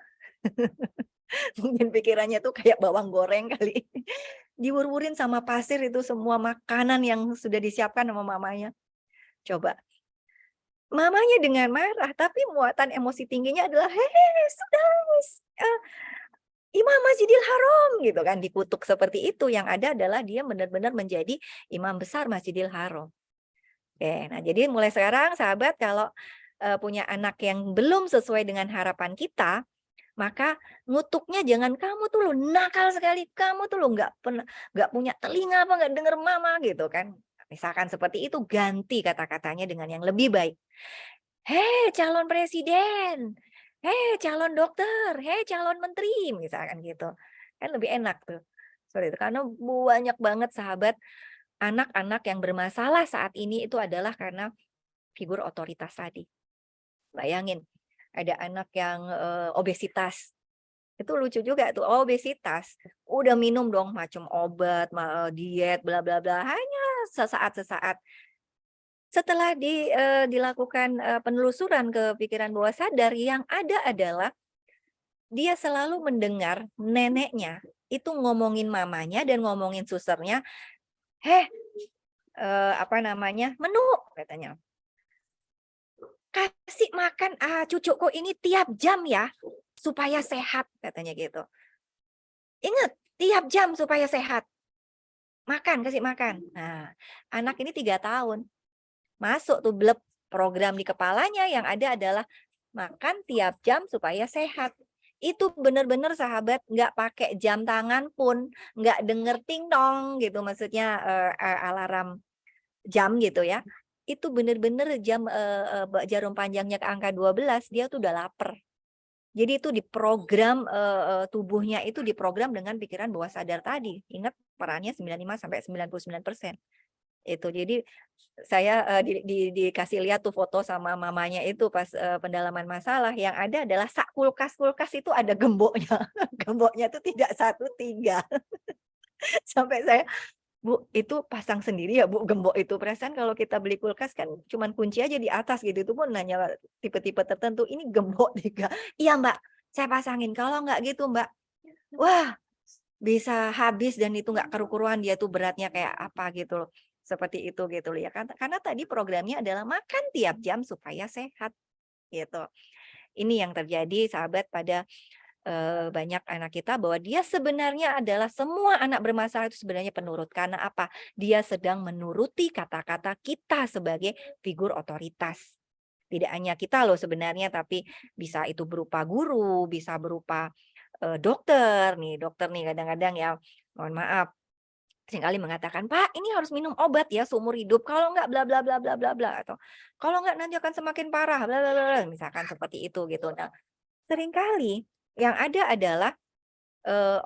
Mungkin pikirannya tuh kayak bawang goreng kali. Diwur-wurin sama pasir itu semua makanan yang sudah disiapkan sama mamanya. Coba. Mamanya dengan marah, tapi muatan emosi tingginya adalah, "Hei Sudais, eee, imam Masjidil Haram!" Gitu kan, dikutuk seperti itu, yang ada adalah dia benar-benar menjadi imam besar Masjidil Haram. Oke, nah jadi mulai sekarang sahabat kalau, eee, punya anak yang belum sesuai dengan harapan kita, maka ngutuknya jangan, "Kamu tuh loh nakal sekali, kamu tuh loh nggak pernah nggak punya telinga apa, nggak denger mama," gitu kan. Misalkan seperti itu, ganti kata-katanya dengan yang lebih baik. "Hei calon presiden, hei calon dokter, hei calon menteri," misalkan gitu. Kan lebih enak tuh, itu. Karena banyak banget sahabat, anak-anak yang bermasalah saat ini itu adalah karena figur otoritas tadi. Bayangin, ada anak yang, eee, obesitas, itu lucu juga tuh, obesitas, udah minum dong macam obat, eee, diet, bla bla bla, hanya sesaat sesaat. Setelah di eee, dilakukan, eee, penelusuran ke pikiran bawah sadar, yang ada adalah dia selalu mendengar neneknya itu ngomongin mamanya dan ngomongin susternya, "Heh, eh, apa namanya, menu," katanya. "Kasih makan ah, cucuku ini tiap jam ya, supaya sehat," katanya gitu. Ingat, tiap jam supaya sehat. Makan, kasih makan. Nah, anak ini tiga tahun. Masuk tuh bleb program di kepalanya yang ada adalah makan tiap jam supaya sehat itu benar-benar sahabat nggak pakai jam tangan pun nggak denger ting tong gitu maksudnya uh, uh, alarm jam gitu ya itu benar-benar jam uh, uh, jarum panjangnya ke angka 12 dia tuh udah lapar jadi itu diprogram uh, uh, tubuhnya itu diprogram dengan pikiran bawah sadar tadi. Ingat perannya 95 sampai 99 persen. Itu jadi saya uh, di, di, dikasih lihat tuh foto sama mamanya itu pas uh, pendalaman masalah. Yang ada adalah sak kulkas kulkas itu ada gemboknya. Gemboknya itu tidak satu tiga. Sampai saya Bu itu pasang sendiri ya Bu gembok itu. Perasaan kalau kita beli kulkas kan cuman kunci aja di atas gitu itu pun nanya tipe-tipe tertentu ini gembok tiga iya Mbak saya pasangin. Kalau nggak gitu Mbak wah bisa habis dan itu nggak kerukuruan dia tuh beratnya kayak apa gitu loh. Seperti itu gitu ya kan karena tadi programnya adalah makan tiap jam supaya sehat gitu. Ini yang terjadi sahabat pada eh, banyak anak kita bahwa dia sebenarnya adalah semua anak bermasalah itu sebenarnya penurut. Karena apa? Dia sedang menuruti kata-kata kita sebagai figur otoritas. Tidak hanya kita loh sebenarnya tapi bisa itu berupa guru bisa berupa eh, dokter nih dokter nih kadang-kadang ya. Mohon maaf. Seringkali mengatakan, "Pak, ini harus minum obat ya seumur hidup, kalau enggak bla bla bla bla bla bla," atau "Kalau enggak nanti akan semakin parah. Bla bla bla," misalkan seperti itu gitu. Nah, sering kali yang ada adalah uh,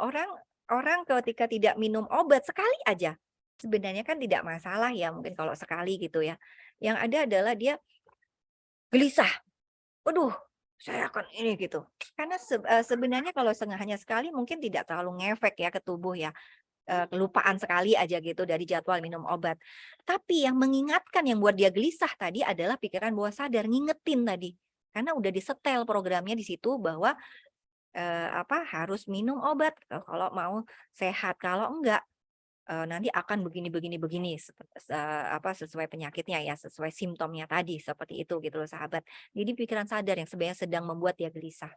orang ketika tidak minum obat sekali aja, sebenarnya kan tidak masalah ya mungkin kalau sekali gitu ya. Yang ada adalah dia gelisah. Waduh, saya akan ini gitu. Karena se uh, sebenarnya kalau hanya sekali mungkin tidak terlalu ngefek ya ke tubuh ya kelupaan sekali aja gitu dari jadwal minum obat. Tapi yang mengingatkan yang buat dia gelisah tadi adalah pikiran bawah sadar ngingetin tadi. Karena udah disetel programnya di situ bahwa eh, apa harus minum obat kalau mau sehat. Kalau enggak eh, nanti akan begini begini begini apa sesuai penyakitnya ya, sesuai simptomnya tadi seperti itu gitu loh sahabat. Jadi pikiran sadar yang sebenarnya sedang membuat dia gelisah.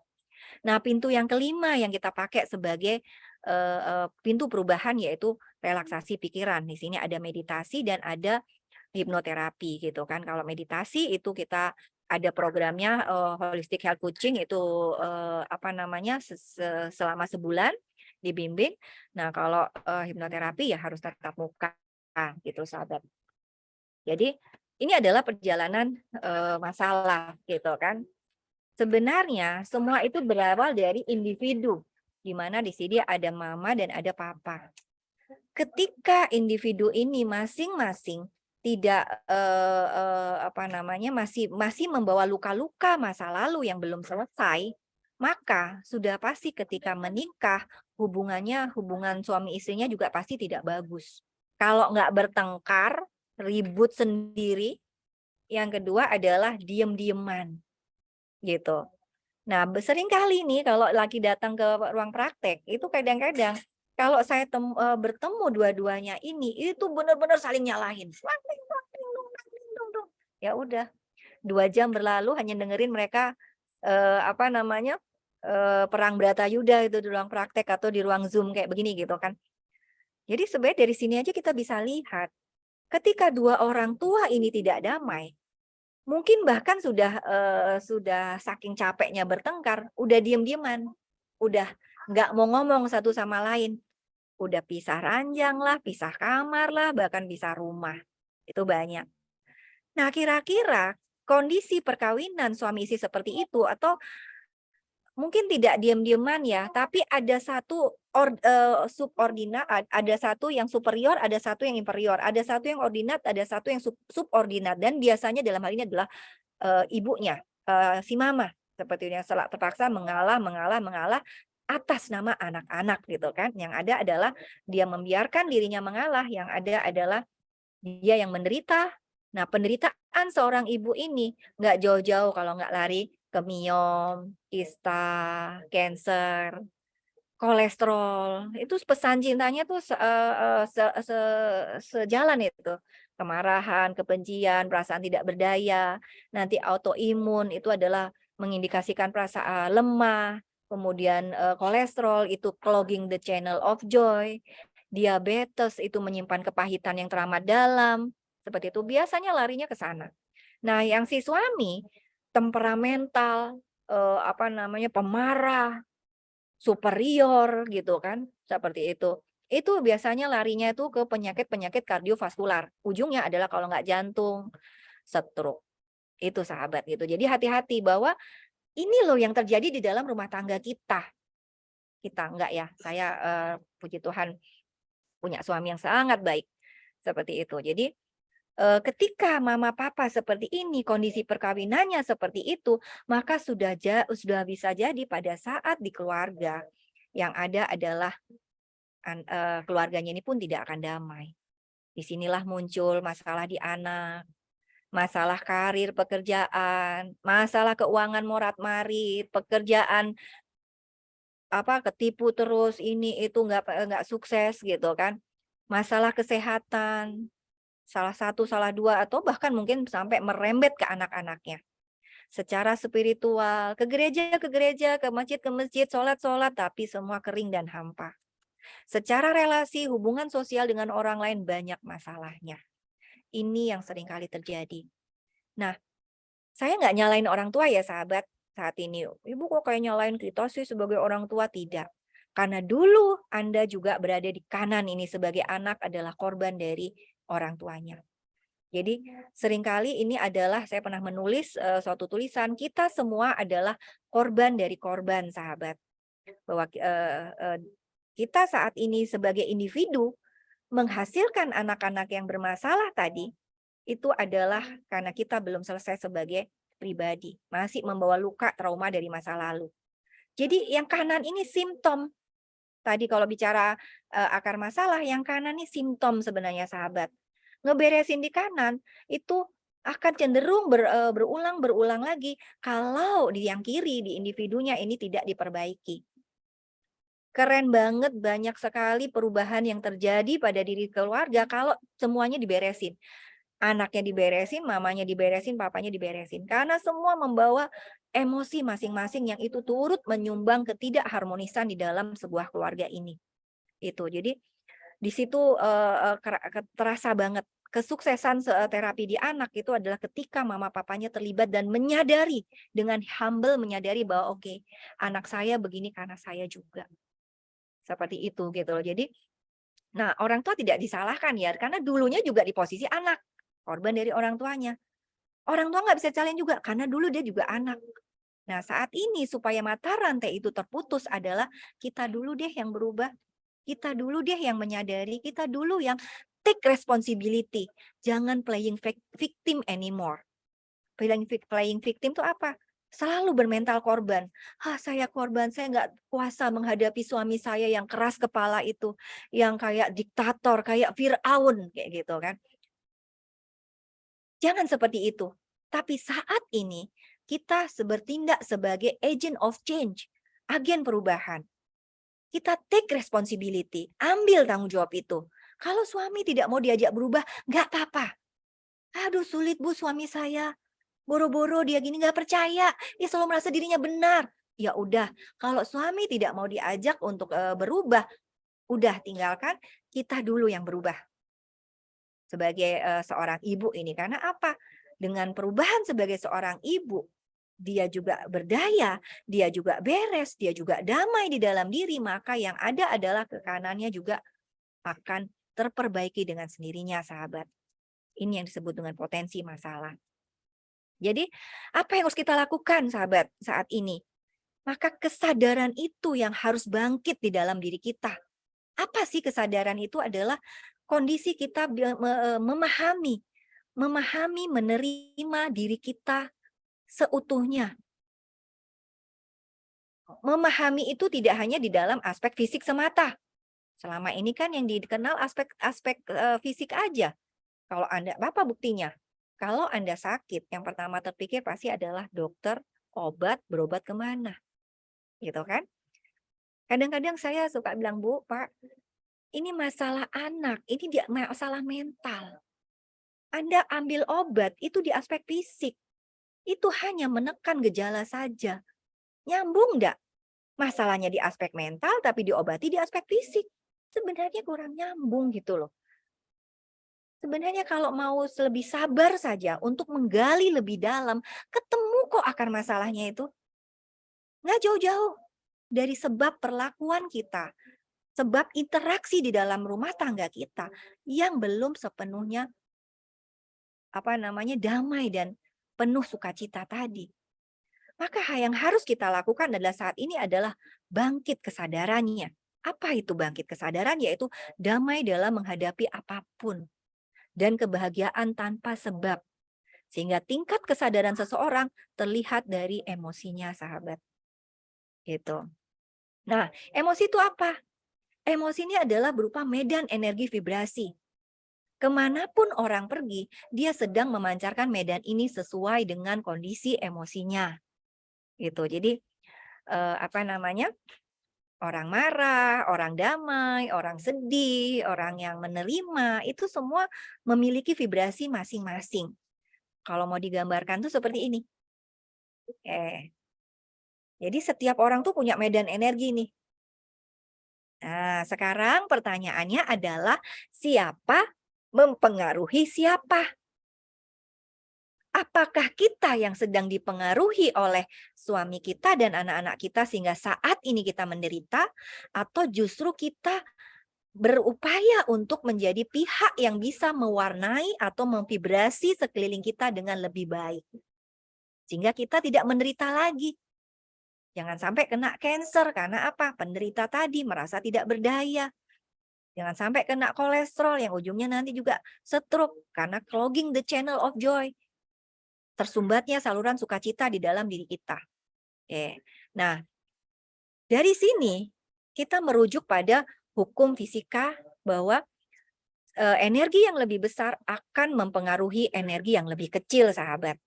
Nah, pintu yang kelima yang kita pakai sebagai uh, pintu perubahan yaitu relaksasi pikiran. Di sini ada meditasi dan ada hipnoterapi gitu kan. Kalau meditasi itu kita ada programnya uh, holistic health coaching itu uh, apa namanya selama sebulan dibimbing. Nah, kalau uh, hipnoterapi ya harus tetap muka gitu sahabat. Jadi ini adalah perjalanan uh, masalah gitu kan. Sebenarnya semua itu berawal dari individu, di mana di sini ada mama dan ada papa. Ketika individu ini masing-masing tidak eh, eh, apa namanya masih masih membawa luka-luka masa lalu yang belum selesai, maka sudah pasti ketika menikah hubungannya hubungan suami istrinya juga pasti tidak bagus. Kalau nggak bertengkar, ribut sendiri, yang kedua adalah diem-dieman gitu. Nah, sering kali nih kalau lagi datang ke ruang praktek, itu kadang-kadang kalau saya tem, uh, bertemu dua-duanya ini, itu benar-benar saling nyalahin. Ya udah, dua jam berlalu hanya dengerin mereka uh, apa namanya uh, perang Bratayuda itu di ruang praktek atau di ruang zoom kayak begini gitu kan. Jadi sebenarnya dari sini aja kita bisa lihat, ketika dua orang tua ini tidak damai, Mungkin bahkan sudah uh, sudah saking capeknya bertengkar, udah diem-dieman, udah nggak mau ngomong satu sama lain, udah pisah ranjang lah, pisah kamar lah, bahkan pisah rumah, itu banyak. Nah kira-kira kondisi perkawinan suami istri seperti itu atau mungkin tidak diam-diaman ya, tapi ada satu or, uh, subordinat, ada satu yang superior, ada satu yang inferior, ada satu yang ordinat, ada satu yang sub, subordinat, dan biasanya dalam hal ini adalah uh, ibunya, uh, si mama, seperti yang salah terpaksa mengalah, mengalah, mengalah atas nama anak-anak gitu kan. Yang ada adalah dia membiarkan dirinya mengalah, yang ada adalah dia yang menderita. Nah, penderitaan seorang ibu ini nggak jauh-jauh kalau nggak lari ke miom, kista, cancer, kolesterol, itu pesan cintanya tuh se eee eee, se se sejalan itu, kemarahan, kebencian, perasaan tidak berdaya, nanti autoimun itu adalah mengindikasikan perasa lemah, kemudian, eee, kolesterol itu clogging the channel of joy, diabetes itu menyimpan kepahitan yang teramat dalam, seperti itu, biasanya larinya ke sana. Nah, yang si suami temperamental, eee, apa namanya, pemarah, superior gitu kan, seperti itu. Itu biasanya larinya itu ke penyakit-penyakit kardiovaskular, ujungnya adalah kalau nggak jantung, stroke. Itu sahabat gitu. Jadi hati-hati bahwa ini loh yang terjadi di dalam rumah tangga kita. Kita enggak ya, saya, eee, puji Tuhan punya suami yang sangat baik, seperti itu. Jadi, eee, ketika mama papa seperti ini, kondisi perkawinannya seperti itu, maka sudah ja sudah bisa jadi pada saat di keluarga, yang ada adalah eee, keluarganya ini pun tidak akan damai. Di sinilah muncul masalah di anak, masalah karir pekerjaan, masalah keuangan morat-marit, pekerjaan apa, ketipu terus, ini itu nggak nggak sukses gitu kan. Masalah kesehatan, salah satu, salah dua, atau bahkan mungkin sampai merembet ke anak-anaknya. Secara spiritual, ke gereja ke gereja, ke masjid ke masjid, sholat-sholat, tapi semua kering dan hampa. Secara relasi, hubungan sosial dengan orang lain banyak masalahnya. Ini yang sering kali terjadi. Nah, saya nggak nyalain orang tua ya sahabat, saat ini, "Ibu kok kayak nyalain kita sih sebagai orang tua?" Tidak. Karena dulu Anda juga berada di kanan ini sebagai anak adalah korban dari orang tuanya. Jadi sering kali ini adalah saya pernah menulis, eee, suatu tulisan, kita semua adalah korban dari korban sahabat. Bahwa, eee eee, kita saat ini sebagai individu menghasilkan anak-anak yang bermasalah tadi, itu adalah karena kita belum selesai sebagai pribadi, masih membawa luka trauma dari masa lalu. Jadi yang kanan ini simptom. Tadi kalau bicara, eee, akar masalah, yang kanan ini simptom sebenarnya sahabat. Ngeberesin di kanan, itu akan cenderung ber eee, berulang-berulang lagi kalau di yang kiri, di individunya ini tidak diperbaiki. Keren banget, banyak sekali perubahan yang terjadi pada diri keluarga kalau semuanya diberesin. Anaknya diberesin, mamanya diberesin, papanya diberesin. Karena semua membawa emosi masing-masing yang itu turut menyumbang ketidakharmonisan di dalam sebuah keluarga ini. Itu, jadi di situ, kera ke terasa banget kesuksesan se eee, terapi di anak itu adalah ketika mama papanya terlibat dan menyadari, dengan humble menyadari bahwa, "Oke, anak saya begini karena saya juga." Seperti itu gitu loh. Jadi, nah orang tua tidak disalahkan ya, karena dulunya juga di posisi anak. Korban dari orang tuanya. Orang tua nggak bisa salin juga, karena dulu dia juga anak. Nah, saat ini supaya mata rantai itu terputus adalah kita dulu deh yang berubah. Kita dulu deh yang menyadari, kita dulu yang take responsibility. Jangan playing vic victim anymore. Playing victim itu apa? Selalu bermental korban. "Ah, saya korban, saya nggak kuasa menghadapi suami saya yang keras kepala itu, yang kayak diktator, kayak Firaun," kayak gitu kan. Jangan seperti itu. Tapi saat ini kita bertindak sebagai agent of change, agen perubahan. Kita take responsibility, ambil tanggung jawab itu. Kalau suami tidak mau diajak berubah, nggak apa-apa. "Aduh sulit Bu suami saya, boro-boro dia gini, nggak percaya, dia selalu merasa dirinya benar." Ya udah, kalau suami tidak mau diajak untuk, eee, berubah, udah tinggalkan, kita dulu yang berubah sebagai, eee, seorang ibu ini. Karena apa? Dengan perubahan sebagai seorang ibu, dia juga berdaya, dia juga beres, dia juga damai di dalam diri, maka yang ada adalah ke kanannya juga akan terperbaiki dengan sendirinya, sahabat. Ini yang disebut dengan potensi masalah. Jadi, apa yang harus kita lakukan, sahabat, saat ini? Maka kesadaran itu yang harus bangkit di dalam diri kita. Apa sih kesadaran itu? Adalah kondisi kita eee, memahami memahami, menerima diri kita seutuhnya. Memahami itu tidak hanya di dalam aspek fisik semata. Selama ini kan yang dikenal aspek-aspek, eee, fisik aja. Kalau Anda apa buktinya? Kalau Anda sakit, yang pertama terpikir pasti adalah dokter, obat, berobat ke mana? Gitu kan? Kadang-kadang saya suka bilang, "Bu, Pak, ini masalah anak, ini dia masalah mental. Anda ambil obat itu di aspek fisik, itu hanya menekan gejala saja. Nyambung enggak? Masalahnya di aspek mental tapi diobati di aspek fisik. Sebenarnya kurang nyambung gitu loh. Sebenarnya kalau mau lebih sabar saja untuk menggali lebih dalam, ketemu kok akar masalahnya itu. Nggak jauh-jauh dari sebab perlakuan kita, sebab interaksi di dalam rumah tangga kita yang belum sepenuhnya apa namanya damai dan penuh sukacita tadi. Maka yang harus kita lakukan adalah saat ini adalah bangkit kesadarannya. Apa itu bangkit kesadaran? Yaitu damai dalam menghadapi apa pun dan kebahagiaan tanpa sebab. Sehingga tingkat kesadaran seseorang terlihat dari emosinya, sahabat. Gitu. Nah, emosi itu apa? Emosi ini adalah berupa medan energi vibrasi. Ke mana pun orang pergi, dia sedang memancarkan medan ini sesuai dengan kondisi emosinya. Gitu. Jadi, eh, apa namanya? Orang marah, orang damai, orang sedih, orang yang menerima, itu semua memiliki vibrasi masing-masing. Kalau mau digambarkan tuh seperti ini. Oke. Jadi setiap orang tuh punya medan energi nih. Nah, sekarang pertanyaannya adalah siapa mempengaruhi siapa? Apakah kita yang sedang dipengaruhi oleh suami kita dan anak-anak kita sehingga saat ini kita menderita atau justru kita berupaya untuk menjadi pihak yang bisa mewarnai atau memvibrasi sekeliling kita dengan lebih baik. Sehingga kita tidak menderita lagi. Jangan sampai kena cancer karena apa? Penderita tadi merasa tidak berdaya. Jangan sampai kena kolesterol yang ujungnya nanti juga stroke karena clogging the channel of joy tersumbatnya saluran sukacita di dalam diri kita. Oke. Nah, dari sini kita merujuk pada hukum fisika bahwa e, energi yang lebih besar akan mempengaruhi energi yang lebih kecil, sahabat.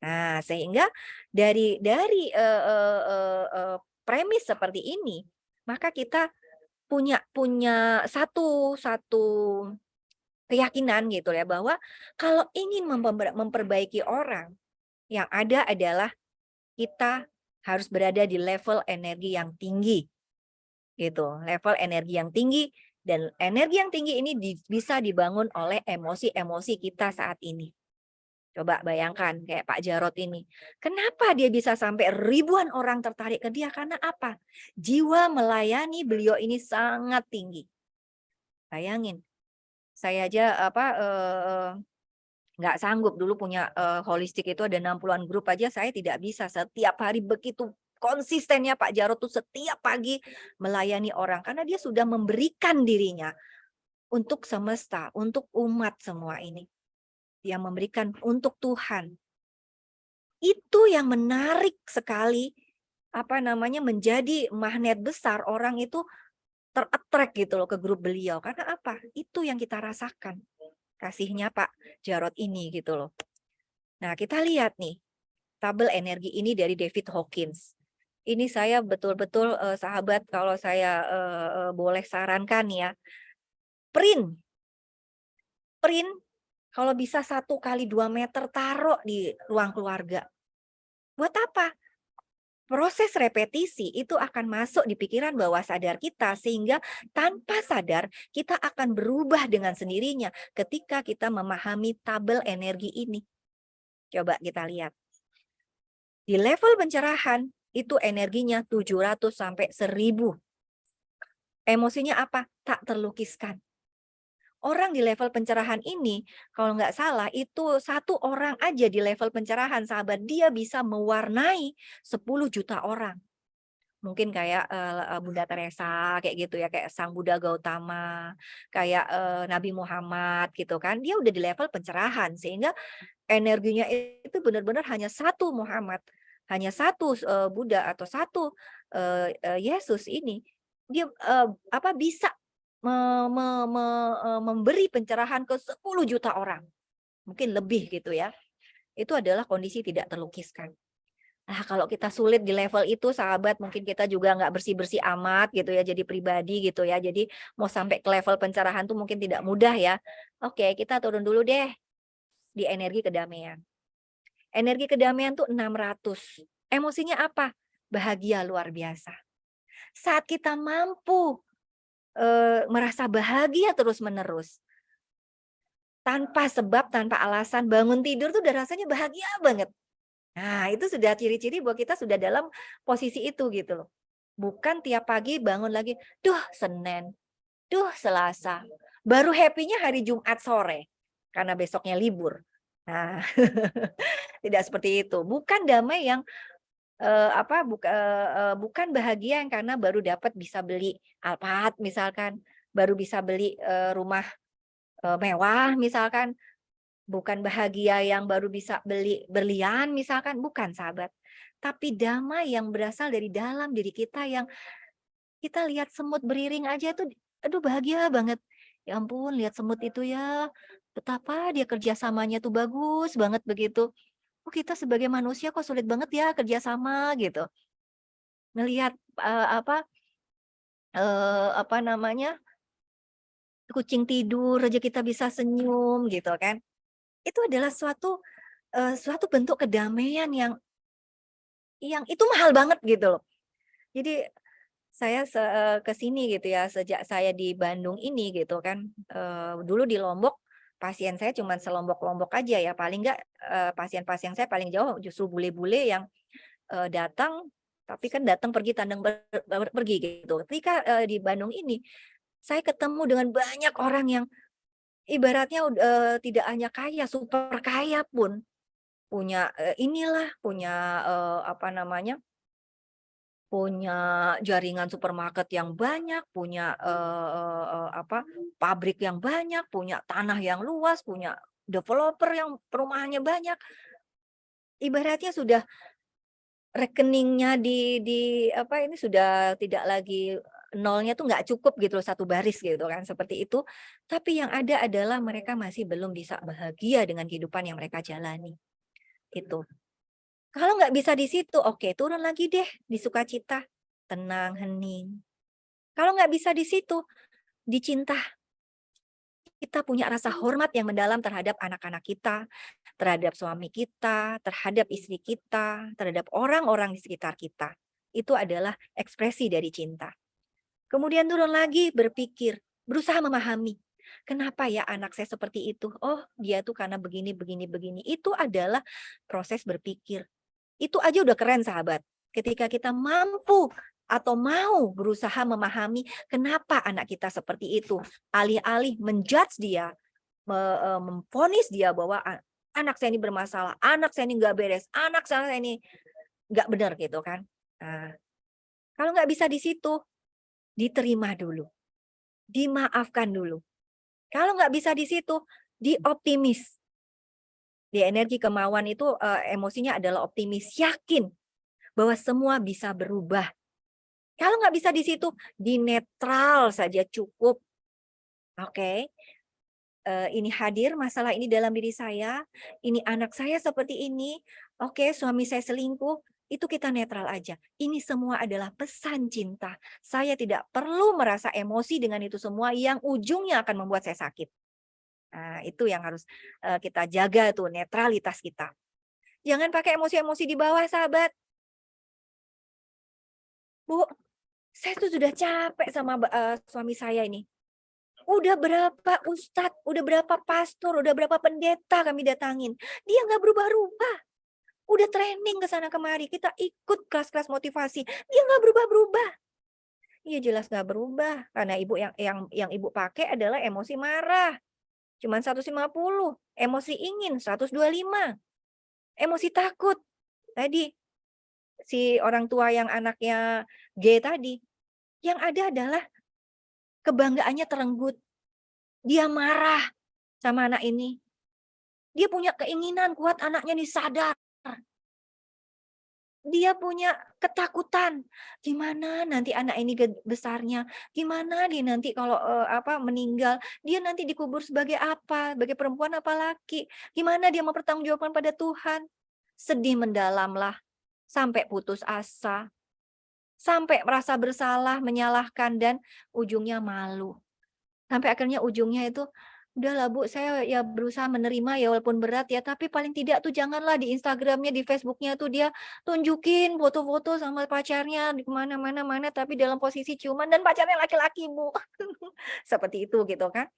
Nah, sehingga dari dari e, e, e, premis seperti ini, maka kita punya punya satu satu keyakinan gitu ya bahwa kalau ingin memperbaiki orang yang ada adalah kita harus berada di level energi yang tinggi gitu. Level energi yang tinggi dan energi yang tinggi ini bisa dibangun oleh emosi-emosi kita saat ini. Coba bayangkan kayak Pak Jarot ini kenapa dia bisa sampai ribuan orang tertarik ke dia? Karena apa? Jiwa melayani beliau ini sangat tinggi. Bayangin saya aja apa eh, nggak sanggup dulu punya uh, holistik itu ada 60-an grup aja saya tidak bisa setiap hari begitu konsistennya Pak Jarot tuh setiap pagi melayani orang karena dia sudah memberikan dirinya untuk semesta, untuk umat semua ini. Dia memberikan untuk Tuhan. Itu yang menarik sekali apa namanya menjadi magnet besar orang itu terattract gitu loh ke grup beliau. Karena apa? Itu yang kita rasakan. Kasihnya Pak Jarod ini gitu loh. Nah kita lihat nih. Tabel energi ini dari David Hawkins. Ini saya betul-betul uh, sahabat kalau saya uh, uh, boleh sarankan ya. Print. Print kalau bisa satu kali dua meter taruh di ruang keluarga. Buat apa? Proses repetisi itu akan masuk di pikiran bawah sadar kita sehingga tanpa sadar kita akan berubah dengan sendirinya ketika kita memahami tabel energi ini. Coba kita lihat. Di level pencerahan itu energinya 700 sampai 1000. Emosinya apa? Tak terlukiskan orang di level pencerahan ini, kalau nggak salah itu satu orang aja di level pencerahan sahabat, dia bisa mewarnai 10 juta orang. Mungkin kayak uh, Bunda Teresa, kayak gitu ya, kayak Sang Buddha Gautama, kayak uh, Nabi Muhammad gitu kan. Dia udah di level pencerahan, sehingga energinya itu benar-benar hanya satu Muhammad, hanya satu uh, Buddha atau satu uh, uh, Yesus ini, dia uh, apa bisa me, me, me, eh, memberi pencerahan ke 10 juta orang. Mungkin lebih gitu ya. Itu adalah kondisi tidak terlukiskan. Nah, kalau kita sulit di level itu, sahabat, mungkin kita juga nggak bersih-bersih amat gitu ya, jadi pribadi gitu ya. Jadi mau sampai ke level pencerahan tuh mungkin tidak mudah ya. Oke, kita turun dulu deh di energi kedamaian. Energi kedamaian tuh 600. Emosinya apa? Bahagia luar biasa. Saat kita mampu e, merasa bahagia terus-menerus, tanpa sebab, tanpa alasan, bangun tidur tuh udah rasanya bahagia banget. Nah, itu sudah ciri-ciri bahwa kita sudah dalam posisi itu gitu loh. Bukan tiap pagi bangun lagi, duh Senin, duh Selasa. Baru happy-nya hari Jumat sore karena besoknya libur. Nah, tidak seperti itu. Bukan damai yang uh, apa buka, uh, bukan bahagia yang karena baru dapat bisa beli Alphard misalkan, baru bisa beli uh, rumah uh, mewah misalkan, bukan bahagia yang baru bisa beli berlian misalkan, bukan sahabat. Tapi damai yang berasal dari dalam diri kita yang kita lihat semut beriring aja tuh, aduh bahagia banget. Ya ampun, lihat semut itu ya, betapa dia kerjasamanya tuh bagus banget begitu. Oh kita sebagai manusia kok sulit banget ya kerjasama gitu. Melihat uh, apa, uh, apa namanya, kucing tidur aja kita bisa senyum gitu kan itu adalah suatu uh, suatu bentuk kedamaian yang yang itu mahal banget gitu loh. Jadi saya eh, ke sini gitu ya sejak saya di Bandung ini gitu kan. Uh, dulu di Lombok pasien saya cuma selombok-lombok aja ya paling enggak pasien-pasien saya paling jauh justru bule-bule yang datang tapi kan datang pergi tandang ber, ber, pergi gitu. Ketika di Bandung ini saya ketemu dengan banyak orang yang Ibaratnya uh, tidak hanya kaya, super kaya pun punya, inilah, punya, uh, apa namanya punya jaringan supermarket yang banyak, punya, uh, uh, apa, pabrik yang banyak, punya tanah yang luas, punya developer yang perumahannya banyak. Ibaratnya sudah rekeningnya di di apa ini sudah tidak lagi nolnya tuh nggak cukup gitu loh satu baris gitu kan seperti itu. Tapi yang ada adalah mereka masih belum bisa bahagia dengan kehidupan yang mereka jalani itu kalau nggak bisa di situ oke turun lagi deh di sukacita tenang hening kalau nggak bisa di situ dicinta kita punya rasa hormat yang mendalam terhadap anak-anak kita, terhadap suami kita, terhadap istri kita, terhadap orang-orang di sekitar kita. Itu adalah ekspresi dari cinta. Kemudian turun lagi berpikir, berusaha memahami. Kenapa ya anak saya seperti itu? Oh, dia tuh karena begini, begini, begini. Itu adalah proses berpikir. Itu aja udah keren sahabat. Ketika kita mampu atau mau berusaha memahami kenapa anak kita seperti itu. Alih-alih menjudge dia, e, memfonis dia bahwa anak saya ini bermasalah, anak saya ini nggak beres, anak saya ini nggak benar gitu kan. Nah, kalau nggak bisa di situ, diterima dulu, dimaafkan dulu. Kalau nggak bisa di situ, dioptimis. Di energi kemauan itu uh, emosinya adalah optimis, yakin bahwa semua bisa berubah. Kalau nggak bisa di situ, di netral saja cukup. Oke, okay. uh, ini hadir masalah ini dalam diri saya, ini anak saya seperti ini, oke okay, suami saya selingkuh, itu kita netral aja. Ini semua adalah pesan cinta. Saya tidak perlu merasa emosi dengan itu semua yang ujungnya akan membuat saya sakit. Nah, itu yang harus kita jaga tuh netralitas kita. Jangan pakai emosi-emosi di bawah, sahabat. Bu, saya tuh sudah capek sama uh, suami saya ini. Udah berapa ustadz, udah berapa pastor, udah berapa pendeta kami datangin. Dia nggak berubah-ubah udah training ke sana kemari, kita ikut kelas-kelas motivasi, dia nggak berubah-berubah. Iya jelas nggak berubah, karena ibu yang yang yang ibu pakai adalah emosi marah, cuman 150, emosi ingin 125, emosi takut. Tadi si orang tua yang anaknya G tadi, yang ada adalah kebanggaannya terenggut. Dia marah sama anak ini. Dia punya keinginan kuat anaknya nih sadar dia punya ketakutan, gimana nanti anak ini besarnya, gimana dia nanti kalau, uh, apa, meninggal, dia nanti dikubur sebagai apa, sebagai perempuan apa laki, gimana dia mempertanggungjawabkan pada Tuhan. Sedih mendalamlah, sampai putus asa, sampai merasa bersalah, menyalahkan, dan ujungnya malu. Sampai akhirnya ujungnya itu, udahlah Bu, saya ya berusaha menerima ya walaupun berat ya, tapi paling tidak tuh janganlah di Instagramnya, di Facebooknya tuh dia tunjukin foto-foto sama pacarnya di ke mana-mana, mana tapi dalam posisi ciuman dan pacarnya laki-laki Bu. Seperti itu gitu kan.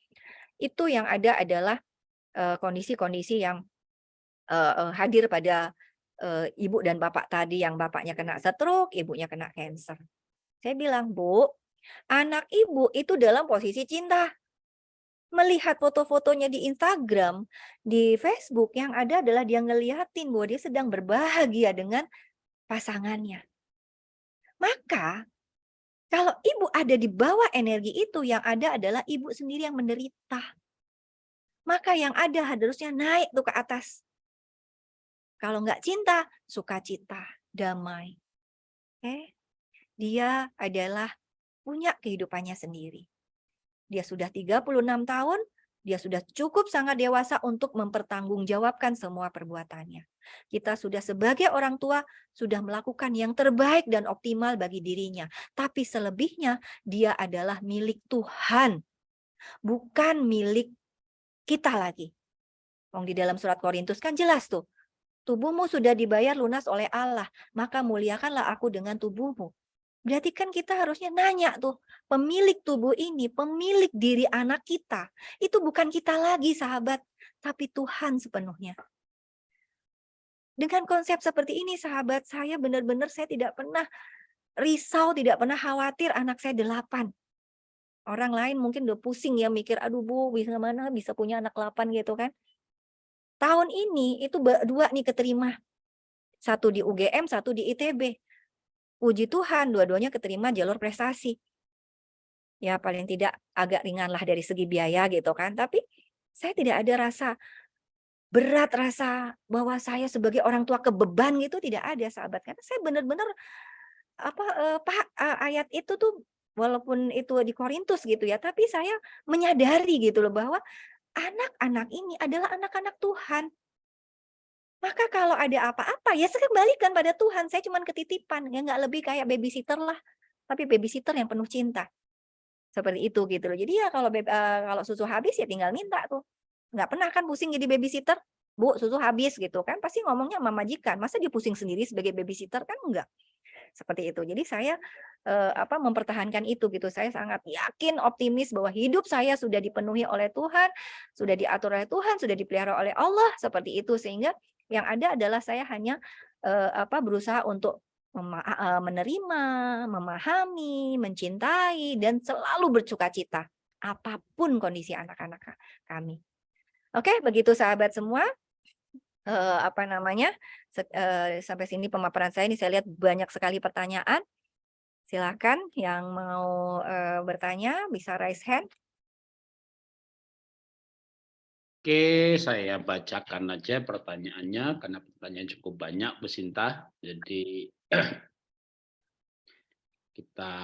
Itu yang ada adalah eh, kondisi-kondisi yang uh, hadir pada uh, ibu dan bapak tadi yang bapaknya kena stroke, ibunya kena cancer. Saya bilang, Bu, anak ibu itu dalam posisi cinta melihat foto-fotonya di Instagram, di Facebook, yang ada adalah dia ngeliatin bahwa dia sedang berbahagia dengan pasangannya. Maka, kalau ibu ada di bawah energi itu, yang ada adalah ibu sendiri yang menderita. Maka yang ada harusnya naik tuh ke atas. Kalau nggak cinta, sukacita, damai. Oke? Dia adalah punya kehidupannya sendiri. Dia sudah 36 tahun, dia sudah cukup sangat dewasa untuk mempertanggungjawabkan semua perbuatannya. Kita sudah sebagai orang tua sudah melakukan yang terbaik dan optimal bagi dirinya. Tapi selebihnya dia adalah milik Tuhan. Bukan milik kita lagi. Wong di dalam surat Korintus kan jelas tuh. Tubuhmu sudah dibayar lunas oleh Allah, maka muliakanlah aku dengan tubuhmu. Berarti kan kita harusnya nanya tuh, pemilik tubuh ini, pemilik diri anak kita, itu bukan kita lagi sahabat, tapi Tuhan sepenuhnya. Dengan konsep seperti ini sahabat, saya benar-benar saya tidak pernah risau, tidak pernah khawatir anak saya delapan. Orang lain mungkin udah pusing ya mikir, aduh bu, bisa mana bisa punya anak delapan gitu kan. Tahun ini itu dua nih keterima. Satu di UGM, satu di ITB puji Tuhan dua-duanya keterima jalur prestasi. Ya paling tidak agak ringan lah dari segi biaya gitu kan. Tapi saya tidak ada rasa berat rasa bahwa saya sebagai orang tua kebeban gitu tidak ada sahabat karena saya benar-benar apa eh, Pak eh, ayat itu tuh walaupun itu di Korintus gitu ya tapi saya menyadari gitu loh bahwa anak-anak ini adalah anak-anak Tuhan maka kalau ada apa-apa ya saya kembalikan pada Tuhan. Saya cuma ketitipan, ya nggak lebih kayak babysitter lah. Tapi babysitter yang penuh cinta. Seperti itu gitu loh. Jadi ya kalau uh, kalau susu habis ya tinggal minta tuh. Nggak pernah kan pusing jadi babysitter. Bu, susu habis gitu kan. Pasti ngomongnya sama majikan. Masa dia pusing sendiri sebagai babysitter kan enggak. Seperti itu. Jadi saya uh, apa mempertahankan itu gitu. Saya sangat yakin, optimis bahwa hidup saya sudah dipenuhi oleh Tuhan, sudah diatur oleh Tuhan, sudah dipelihara oleh Allah seperti itu sehingga yang ada adalah saya hanya uh, apa berusaha untuk menerima, memahami, mencintai dan selalu bersuka cita apa pun kondisi anak-anak kami. Oke, begitu sahabat semua. Uh, apa namanya? Uh, sampai sini pemaparan saya ini saya lihat banyak sekali pertanyaan. Silakan yang mau uh, bertanya bisa raise hand. Oke, saya bacakan aja pertanyaannya karena pertanyaan cukup banyak, Bu Sinta. Jadi kita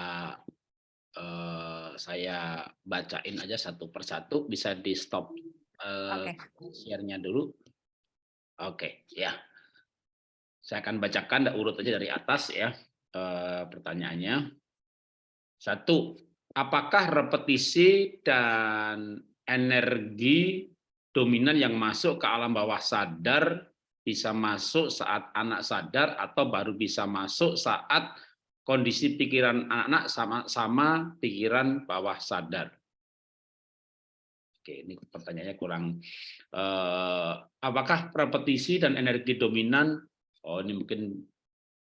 eh, saya bacain aja satu persatu, bisa di stop eh, okay. share-nya dulu. Oke, ya. Saya akan bacakan urut aja dari atas ya eh, pertanyaannya. Satu, apakah repetisi dan energi dominan yang masuk ke alam bawah sadar bisa masuk saat anak sadar atau baru bisa masuk saat kondisi pikiran anak-anak sama sama pikiran bawah sadar. Oke, ini pertanyaannya kurang. Eh, apakah repetisi dan energi dominan? Oh, ini mungkin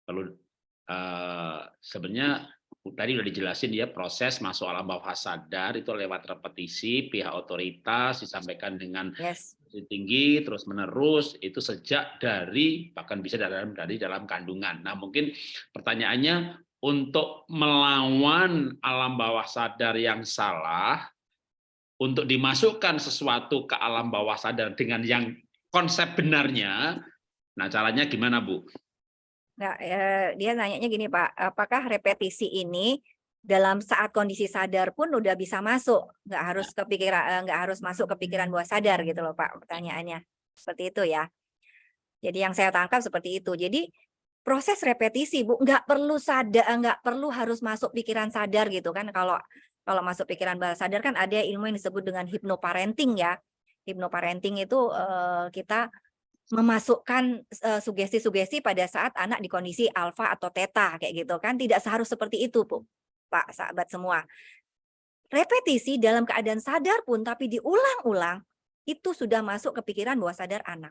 perlu eh, sebenarnya tadi sudah dijelasin ya proses masuk alam bawah sadar itu lewat repetisi pihak otoritas disampaikan dengan yes. tinggi terus menerus itu sejak dari bahkan bisa dalam dari dalam kandungan. Nah mungkin pertanyaannya untuk melawan alam bawah sadar yang salah untuk dimasukkan sesuatu ke alam bawah sadar dengan yang konsep benarnya, nah caranya gimana Bu? Nah, dia nanyanya gini Pak, apakah repetisi ini dalam saat kondisi sadar pun udah bisa masuk, nggak harus ya. kepikiran, eh, nggak harus masuk ke pikiran bawah sadar gitu loh Pak, pertanyaannya seperti itu ya. Jadi yang saya tangkap seperti itu. Jadi proses repetisi Bu, nggak perlu sadar, nggak perlu harus masuk pikiran sadar gitu kan kalau kalau masuk pikiran bawah sadar kan ada ilmu yang disebut dengan hypnoparenting ya. Hypnoparenting itu uh, kita memasukkan sugesti-sugesti uh, pada saat anak di kondisi alfa atau theta kayak gitu kan tidak seharus seperti itu Bu. Pak sahabat semua. Repetisi dalam keadaan sadar pun tapi diulang-ulang itu sudah masuk ke pikiran bawah sadar anak.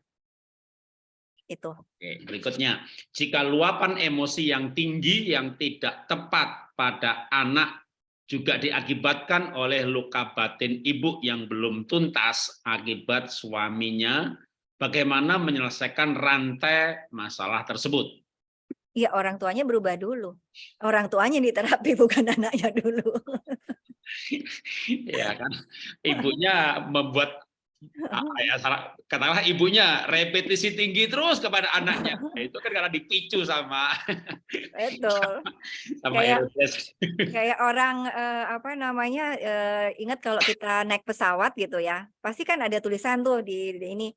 Itu. Oke, berikutnya, jika luapan emosi yang tinggi yang tidak tepat pada anak juga diakibatkan oleh luka batin ibu yang belum tuntas akibat suaminya, bagaimana menyelesaikan rantai masalah tersebut? Ya orang tuanya berubah dulu. Orang tuanya diterapi bukan anaknya dulu. ya kan ibunya membuat ya salah katakanlah ibunya repetisi tinggi terus kepada anaknya itu kan karena dipicu sama betul sama kayak, kayak orang eh, apa namanya eh, ingat kalau kita naik pesawat gitu ya pasti kan ada tulisan tuh di, di ini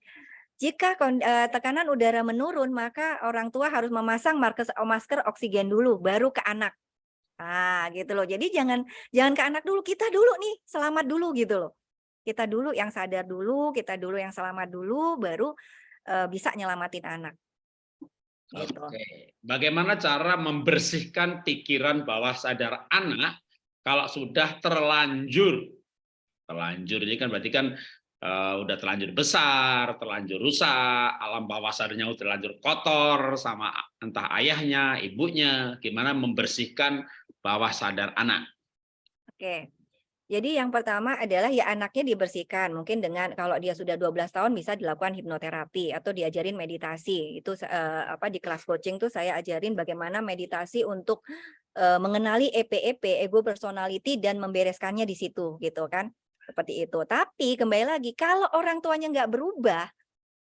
jika eh, tekanan udara menurun maka orang tua harus memasang masker masker oksigen dulu baru ke anak Nah, gitu loh. Jadi jangan jangan ke anak dulu, kita dulu nih, selamat dulu gitu loh. Kita dulu yang sadar dulu, kita dulu yang selamat dulu, baru uh, bisa nyelamatin anak. Gitu. Oke. Bagaimana cara membersihkan pikiran bawah sadar anak kalau sudah terlanjur terlanjur ini kan berarti kan uh, udah terlanjur besar, terlanjur rusak, alam bawah sadarnya udah terlanjur kotor sama entah ayahnya, ibunya, gimana membersihkan bawah sadar anak. Oke. Jadi yang pertama adalah ya anaknya dibersihkan. Mungkin dengan kalau dia sudah 12 tahun bisa dilakukan hipnoterapi atau diajarin meditasi. Itu uh, apa di kelas coaching tuh saya ajarin bagaimana meditasi untuk uh, mengenali EPEP, ego personality dan membereskannya di situ gitu kan. Seperti itu. Tapi kembali lagi kalau orang tuanya nggak berubah,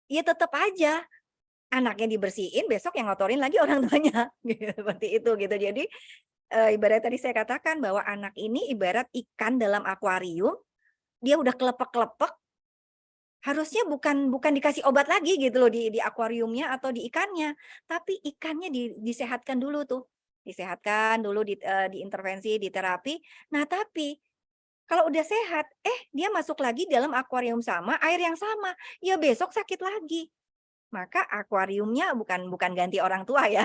ya tetap aja anaknya dibersihin, besok yang ngotorin lagi orang tuanya. Seperti itu gitu. Jadi uh, ibarat tadi saya katakan bahwa anak ini ibarat ikan dalam akuarium, dia udah kelepek-kelepek, harusnya bukan bukan dikasih obat lagi gitu loh di di akuariumnya atau di ikannya, tapi ikannya di, disehatkan dulu tuh, disehatkan dulu di, uh, diintervensi, di terapi. Nah tapi kalau udah sehat, eh dia masuk lagi dalam akuarium sama, air yang sama, ya besok sakit lagi maka akuariumnya bukan bukan ganti orang tua ya.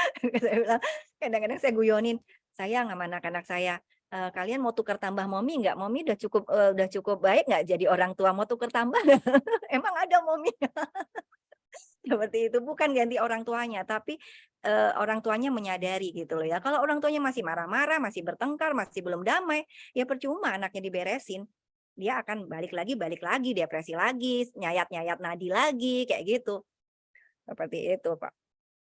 kadang-kadang saya guyonin, saya sama anak-anak saya, e, kalian mau tukar tambah momi nggak? Momi udah cukup uh, udah cukup baik nggak jadi orang tua mau tukar tambah? Emang ada momi? Seperti itu bukan ganti orang tuanya, tapi uh, orang tuanya menyadari gitu loh ya. Kalau orang tuanya masih marah-marah, masih bertengkar, masih belum damai, ya percuma anaknya diberesin dia akan balik lagi, balik lagi, depresi lagi, nyayat-nyayat nadi lagi, kayak gitu. Seperti itu, Pak.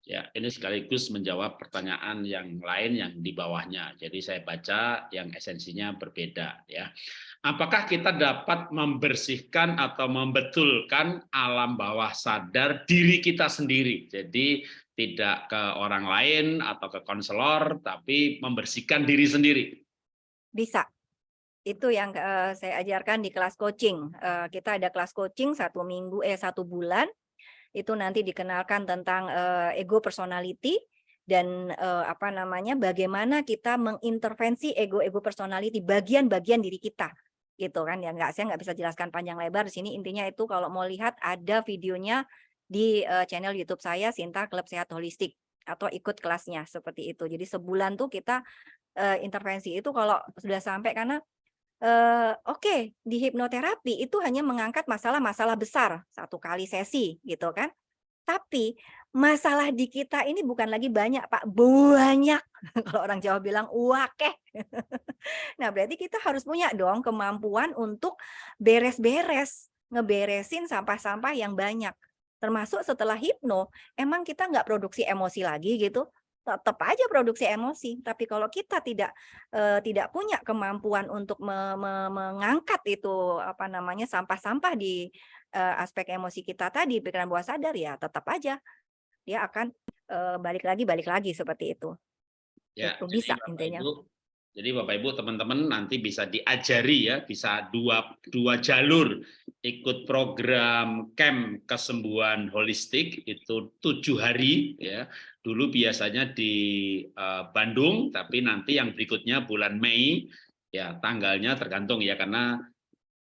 Ya, ini sekaligus menjawab pertanyaan yang lain yang di bawahnya. Jadi saya baca yang esensinya berbeda ya. Apakah kita dapat membersihkan atau membetulkan alam bawah sadar diri kita sendiri? Jadi tidak ke orang lain atau ke konselor, tapi membersihkan diri sendiri. Bisa, itu yang uh, saya ajarkan di kelas coaching. Uh, kita ada kelas coaching satu minggu eh satu bulan itu nanti dikenalkan tentang uh, ego personality dan uh, apa namanya bagaimana kita mengintervensi ego-ego personality bagian-bagian diri kita gitu kan ya. Nggak saya nggak bisa jelaskan panjang lebar di sini intinya itu kalau mau lihat ada videonya di uh, channel YouTube saya Sinta Klub Sehat Holistik atau ikut kelasnya seperti itu. Jadi sebulan tuh kita uh, intervensi itu kalau sudah sampai karena uh, oke okay, di hipnoterapi itu hanya mengangkat masalah-masalah besar satu kali sesi gitu kan. Tapi masalah di kita ini bukan lagi banyak Pak, banyak. Kalau orang Jawa bilang wakeh. nah berarti kita harus punya dong kemampuan untuk beres-beres, ngeberesin sampah-sampah yang banyak. Termasuk setelah hipno, emang kita nggak produksi emosi lagi gitu tetap aja produksi emosi. Tapi kalau kita tidak uh, tidak punya kemampuan untuk me me mengangkat itu apa namanya sampah-sampah di uh, aspek emosi kita tadi pikiran bawah sadar ya tetap aja dia akan uh, balik lagi balik lagi seperti itu. Ya, itu bisa Bapak intinya. Ibu, jadi Bapak Ibu teman-teman nanti bisa diajari ya bisa dua dua jalur ikut program camp kesembuhan holistik itu tujuh hari ya. Dulu biasanya di uh, Bandung tapi nanti yang berikutnya bulan Mei ya tanggalnya tergantung ya karena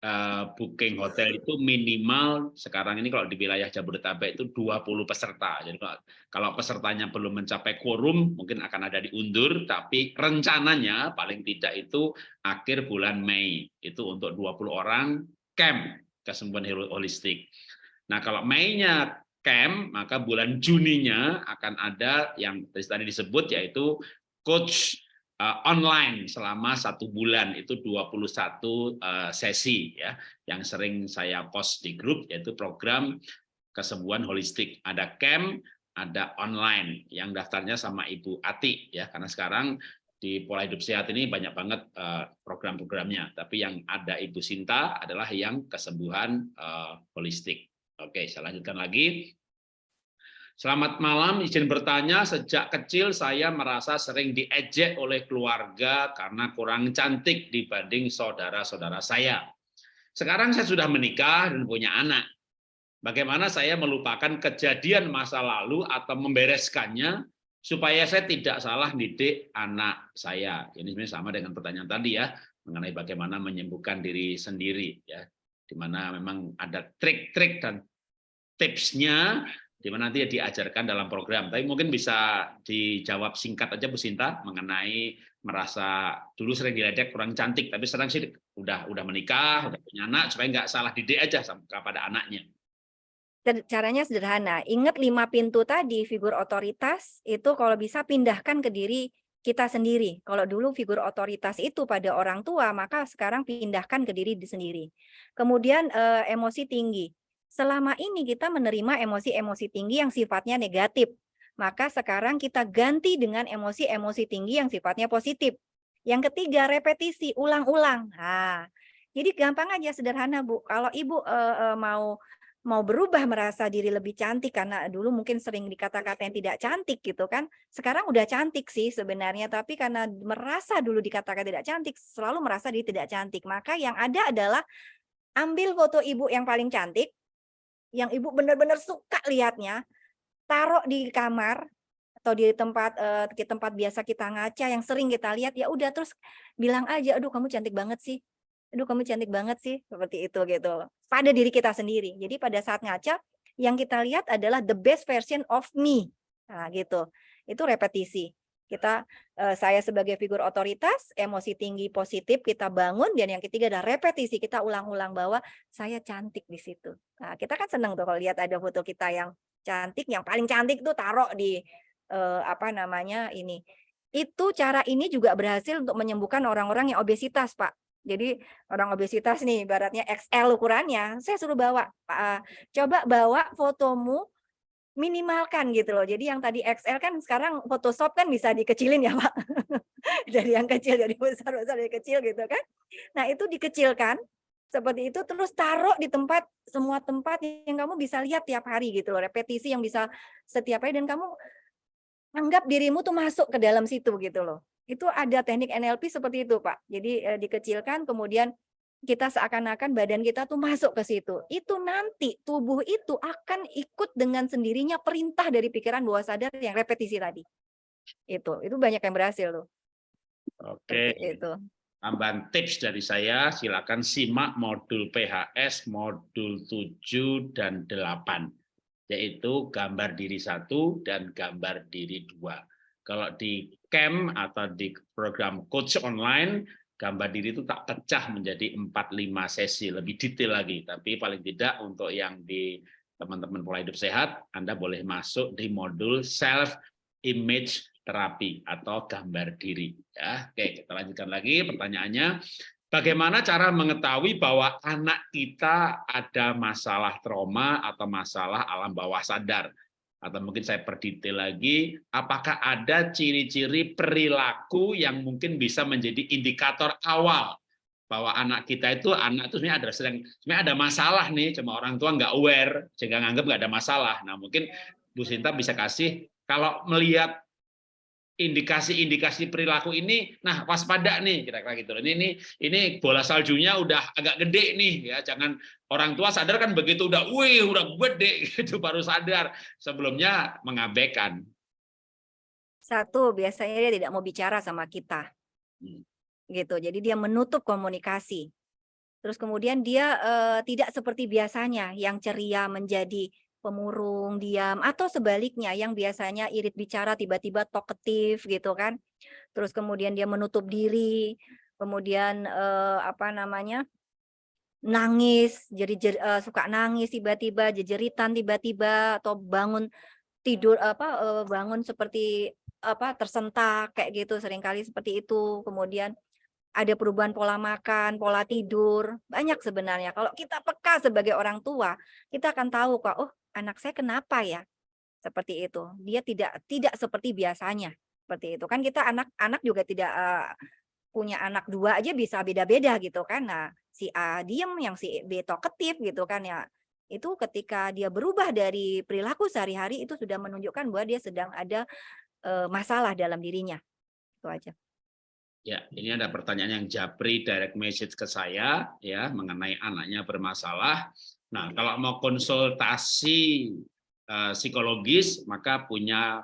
uh, booking hotel itu minimal sekarang ini kalau di wilayah Jabodetabek itu 20 peserta. Jadi kalau pesertanya belum mencapai quorum mungkin akan ada diundur tapi rencananya paling tidak itu akhir bulan Mei. Itu untuk 20 orang camp kesembuhan holistik. Nah, kalau Mei-nya camp, maka bulan Juninya akan ada yang tadi disebut yaitu coach uh, online selama satu bulan. Itu 21 uh, sesi ya yang sering saya post di grup yaitu program kesembuhan holistik. Ada camp ada online. Yang daftarnya sama Ibu Ati ya karena sekarang di pola hidup sehat ini banyak banget uh, program-programnya, tapi yang ada Ibu Sinta adalah yang kesembuhan uh, holistik. Oke, saya lanjutkan lagi. Selamat malam, izin bertanya, sejak kecil saya merasa sering diejek oleh keluarga karena kurang cantik dibanding saudara-saudara saya. Sekarang saya sudah menikah dan punya anak. Bagaimana saya melupakan kejadian masa lalu atau membereskannya supaya saya tidak salah didik anak saya. Ini sebenarnya sama dengan pertanyaan tadi ya, mengenai bagaimana menyembuhkan diri sendiri ya, di mana memang ada trik-trik dan tipsnya di mana nanti diajarkan dalam program. Tapi mungkin bisa dijawab singkat aja Bu Sinta mengenai merasa dulu sering diledek kurang cantik, tapi sekarang sih udah udah menikah, udah punya anak supaya nggak salah didik aja kepada anaknya caranya sederhana. Ingat lima pintu tadi, figur otoritas itu kalau bisa pindahkan ke diri kita sendiri. Kalau dulu figur otoritas itu pada orang tua, maka sekarang pindahkan ke diri sendiri. Kemudian eh, emosi tinggi. Selama ini kita menerima emosi-emosi tinggi yang sifatnya negatif. Maka sekarang kita ganti dengan emosi-emosi tinggi yang sifatnya positif. Yang ketiga, repetisi, ulang-ulang. Nah, jadi gampang aja, sederhana Bu. Kalau Ibu eh, eh, mau mau berubah merasa diri lebih cantik karena dulu mungkin sering dikata-kata yang tidak cantik gitu kan. Sekarang udah cantik sih sebenarnya tapi karena merasa dulu dikatakan tidak cantik selalu merasa diri tidak cantik. Maka yang ada adalah ambil foto ibu yang paling cantik yang ibu benar-benar suka lihatnya, taruh di kamar atau di tempat di tempat biasa kita ngaca yang sering kita lihat ya udah terus bilang aja aduh kamu cantik banget sih aduh kamu cantik banget sih, seperti itu gitu. Pada diri kita sendiri. Jadi pada saat ngaca, yang kita lihat adalah the best version of me. Nah gitu, itu repetisi. Kita, eh, saya sebagai figur otoritas, emosi tinggi positif kita bangun, dan yang ketiga adalah repetisi, kita ulang-ulang bahwa saya cantik di situ. Nah kita kan senang tuh kalau lihat ada foto kita yang cantik, yang paling cantik tuh taruh di eh, apa namanya ini. Itu cara ini juga berhasil untuk menyembuhkan orang-orang yang obesitas, Pak. Jadi orang obesitas nih, baratnya XL ukurannya, saya suruh bawa, uh, coba bawa fotomu minimalkan gitu loh. Jadi yang tadi XL kan sekarang Photoshop kan bisa dikecilin ya Pak. dari yang kecil jadi besar, besar jadi kecil gitu kan. Nah itu dikecilkan seperti itu terus taruh di tempat semua tempat yang kamu bisa lihat tiap hari gitu loh. Repetisi yang bisa setiap hari dan kamu anggap dirimu tuh masuk ke dalam situ gitu loh. Itu ada teknik NLP seperti itu, Pak. Jadi eh, dikecilkan kemudian kita seakan-akan badan kita tuh masuk ke situ. Itu nanti tubuh itu akan ikut dengan sendirinya perintah dari pikiran bawah sadar yang repetisi tadi. Itu, itu banyak yang berhasil loh. Oke. Itu. Tambahan tips dari saya, silakan simak modul PHS modul 7 dan 8 yaitu gambar diri satu dan gambar diri dua. Kalau di camp atau di program coach online, gambar diri itu tak pecah menjadi 4-5 sesi, lebih detail lagi. Tapi paling tidak untuk yang di teman-teman pola hidup sehat, Anda boleh masuk di modul self image terapi atau gambar diri. Ya, Oke, kita lanjutkan lagi pertanyaannya. Bagaimana cara mengetahui bahwa anak kita ada masalah trauma atau masalah alam bawah sadar? Atau mungkin saya perdetail lagi, apakah ada ciri-ciri perilaku yang mungkin bisa menjadi indikator awal bahwa anak kita itu anak itu sebenarnya ada sedang sebenarnya ada masalah nih, cuma orang tua nggak aware sehingga nganggap nggak ada masalah. Nah mungkin Bu Sinta bisa kasih kalau melihat indikasi-indikasi perilaku ini nah waspada nih kira-kira gitu ini ini ini bola saljunya udah agak gede nih ya. Jangan orang tua sadar kan begitu udah wih udah gede gitu baru sadar. Sebelumnya mengabaikan. Satu biasanya dia tidak mau bicara sama kita. Hmm. gitu jadi dia menutup komunikasi. Terus kemudian dia uh, tidak seperti biasanya yang ceria menjadi pemurung, diam, atau sebaliknya yang biasanya irit bicara tiba-tiba talkative gitu kan. Terus kemudian dia menutup diri, kemudian eh, apa namanya nangis, jadi jer, eh, suka nangis tiba-tiba, jejeritan tiba-tiba atau bangun tidur apa eh, bangun seperti apa tersentak kayak gitu sering kali seperti itu. Kemudian ada perubahan pola makan, pola tidur, banyak sebenarnya. Kalau kita peka sebagai orang tua, kita akan tahu kok, oh anak saya kenapa ya? Seperti itu. Dia tidak tidak seperti biasanya. Seperti itu. Kan kita anak-anak juga tidak uh, punya anak dua aja bisa beda-beda gitu kan. Nah, si A diem, yang si B talkative gitu kan ya. Itu ketika dia berubah dari perilaku sehari-hari itu sudah menunjukkan bahwa dia sedang ada uh, masalah dalam dirinya. Itu aja. Ya, ini ada pertanyaan yang Japri direct message ke saya ya mengenai anaknya bermasalah. Nah, kalau mau konsultasi uh, psikologis maka punya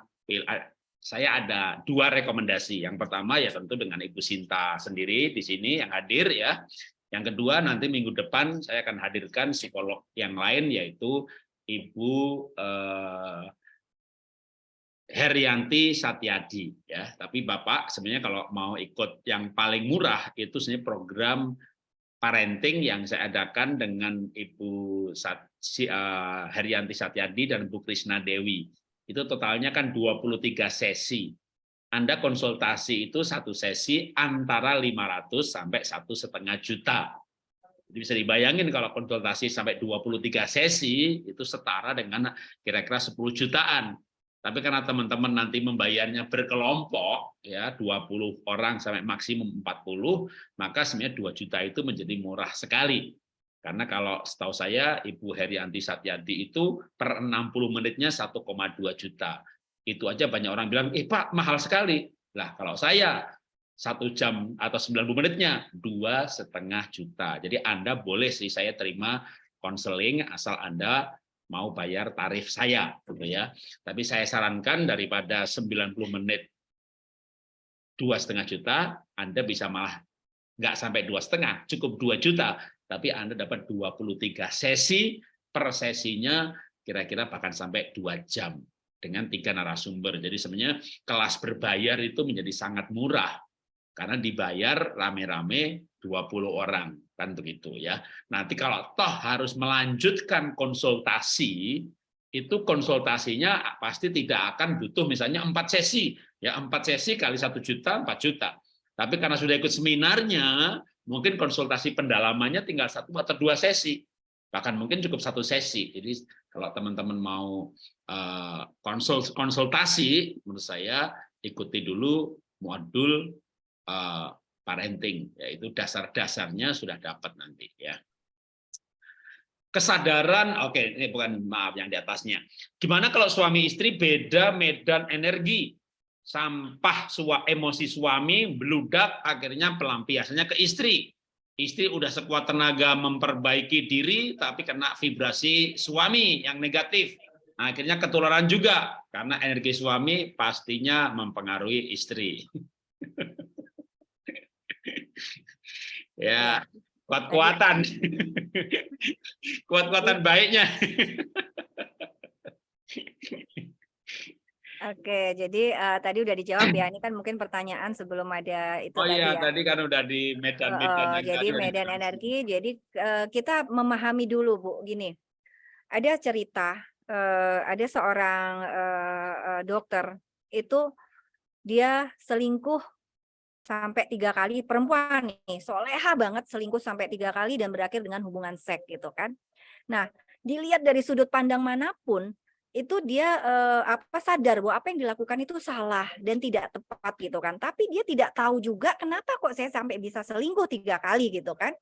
saya ada dua rekomendasi. Yang pertama ya tentu dengan Ibu Sinta sendiri di sini yang hadir ya. Yang kedua nanti minggu depan saya akan hadirkan psikolog yang lain yaitu Ibu eh, Herianti Satyadi ya. Tapi Bapak sebenarnya kalau mau ikut yang paling murah itu sebenarnya program parenting yang saya adakan dengan Ibu Sat, uh, Herianti Satyadi dan Bu Krisna Dewi. Itu totalnya kan 23 sesi. Anda konsultasi itu satu sesi antara 500 sampai satu setengah juta. Jadi bisa dibayangin kalau konsultasi sampai 23 sesi itu setara dengan kira-kira 10 jutaan tapi karena teman-teman nanti membayarnya berkelompok, ya 20 orang sampai maksimum 40, maka sebenarnya 2 juta itu menjadi murah sekali. Karena kalau setahu saya Ibu Herianti Satyadi itu per 60 menitnya 1,2 juta. Itu aja banyak orang bilang, eh Pak mahal sekali. Lah kalau saya satu jam atau 90 menitnya dua setengah juta. Jadi Anda boleh sih saya terima konseling asal Anda mau bayar tarif saya gitu ya. Tapi saya sarankan daripada 90 menit dua setengah juta, Anda bisa malah nggak sampai dua setengah, cukup dua juta, tapi Anda dapat 23 sesi per sesinya kira-kira bahkan sampai dua jam dengan tiga narasumber. Jadi sebenarnya kelas berbayar itu menjadi sangat murah karena dibayar rame-rame 20 orang kan begitu ya. Nanti kalau toh harus melanjutkan konsultasi, itu konsultasinya pasti tidak akan butuh misalnya empat sesi, ya empat sesi kali satu juta, empat juta. Tapi karena sudah ikut seminarnya, mungkin konsultasi pendalamannya tinggal satu atau dua sesi, bahkan mungkin cukup satu sesi. Jadi kalau teman-teman mau uh, konsul konsultasi, menurut saya ikuti dulu modul uh, parenting, yaitu dasar-dasarnya sudah dapat nanti ya. Kesadaran, oke ini bukan maaf yang di atasnya. Gimana kalau suami istri beda medan energi? Sampah sua, emosi suami beludak akhirnya pelampiasannya ke istri. Istri udah sekuat tenaga memperbaiki diri tapi kena vibrasi suami yang negatif. Akhirnya ketularan juga karena energi suami pastinya mempengaruhi istri. ya kuat-kuatan kuat-kuatan baiknya Oke, jadi uh, tadi udah dijawab ya. Ini kan mungkin pertanyaan sebelum ada itu oh, tadi iya, ya. tadi kan udah di medan-medan. Uh, jadi medan energi. Jadi uh, kita memahami dulu bu, gini. Ada cerita, uh, ada seorang uh, dokter itu dia selingkuh sampai tiga kali perempuan nih. Soleha banget selingkuh sampai tiga kali dan berakhir dengan hubungan seks gitu kan. Nah dilihat dari sudut pandang mana pun itu dia eh, apa sadar bahwa apa yang dilakukan itu salah dan tidak tepat gitu kan. Tapi dia tidak tahu juga kenapa kok saya sampai bisa selingkuh tiga kali gitu kan.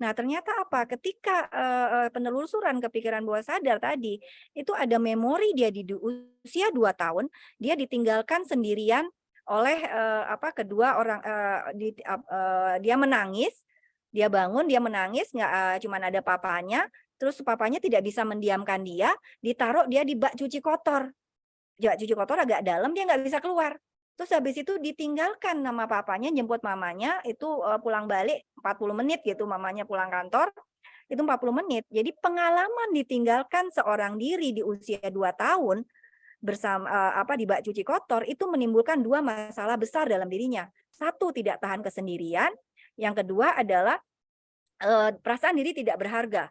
Nah, ternyata apa? Ketika uh, penelusuran kepikiran bawah sadar tadi, itu ada memori dia di usia dua tahun, dia ditinggalkan sendirian oleh uh, apa kedua orang uh, di, uh, dia menangis, dia bangun, dia menangis, nggak uh, cuman ada papanya, terus papanya tidak bisa mendiamkan dia, ditaruh dia di bak cuci kotor. Ya, cuci kotor agak dalam, dia nggak bisa keluar. Terus habis itu ditinggalkan nama papanya, jemput mamanya, itu uh, pulang balik 40 menit gitu, mamanya pulang kantor, itu 40 menit. Jadi pengalaman ditinggalkan seorang diri di usia 2 tahun, bersama uh, apa di bak cuci kotor itu menimbulkan dua masalah besar dalam dirinya. Satu tidak tahan kesendirian, yang kedua adalah uh, perasaan diri tidak berharga.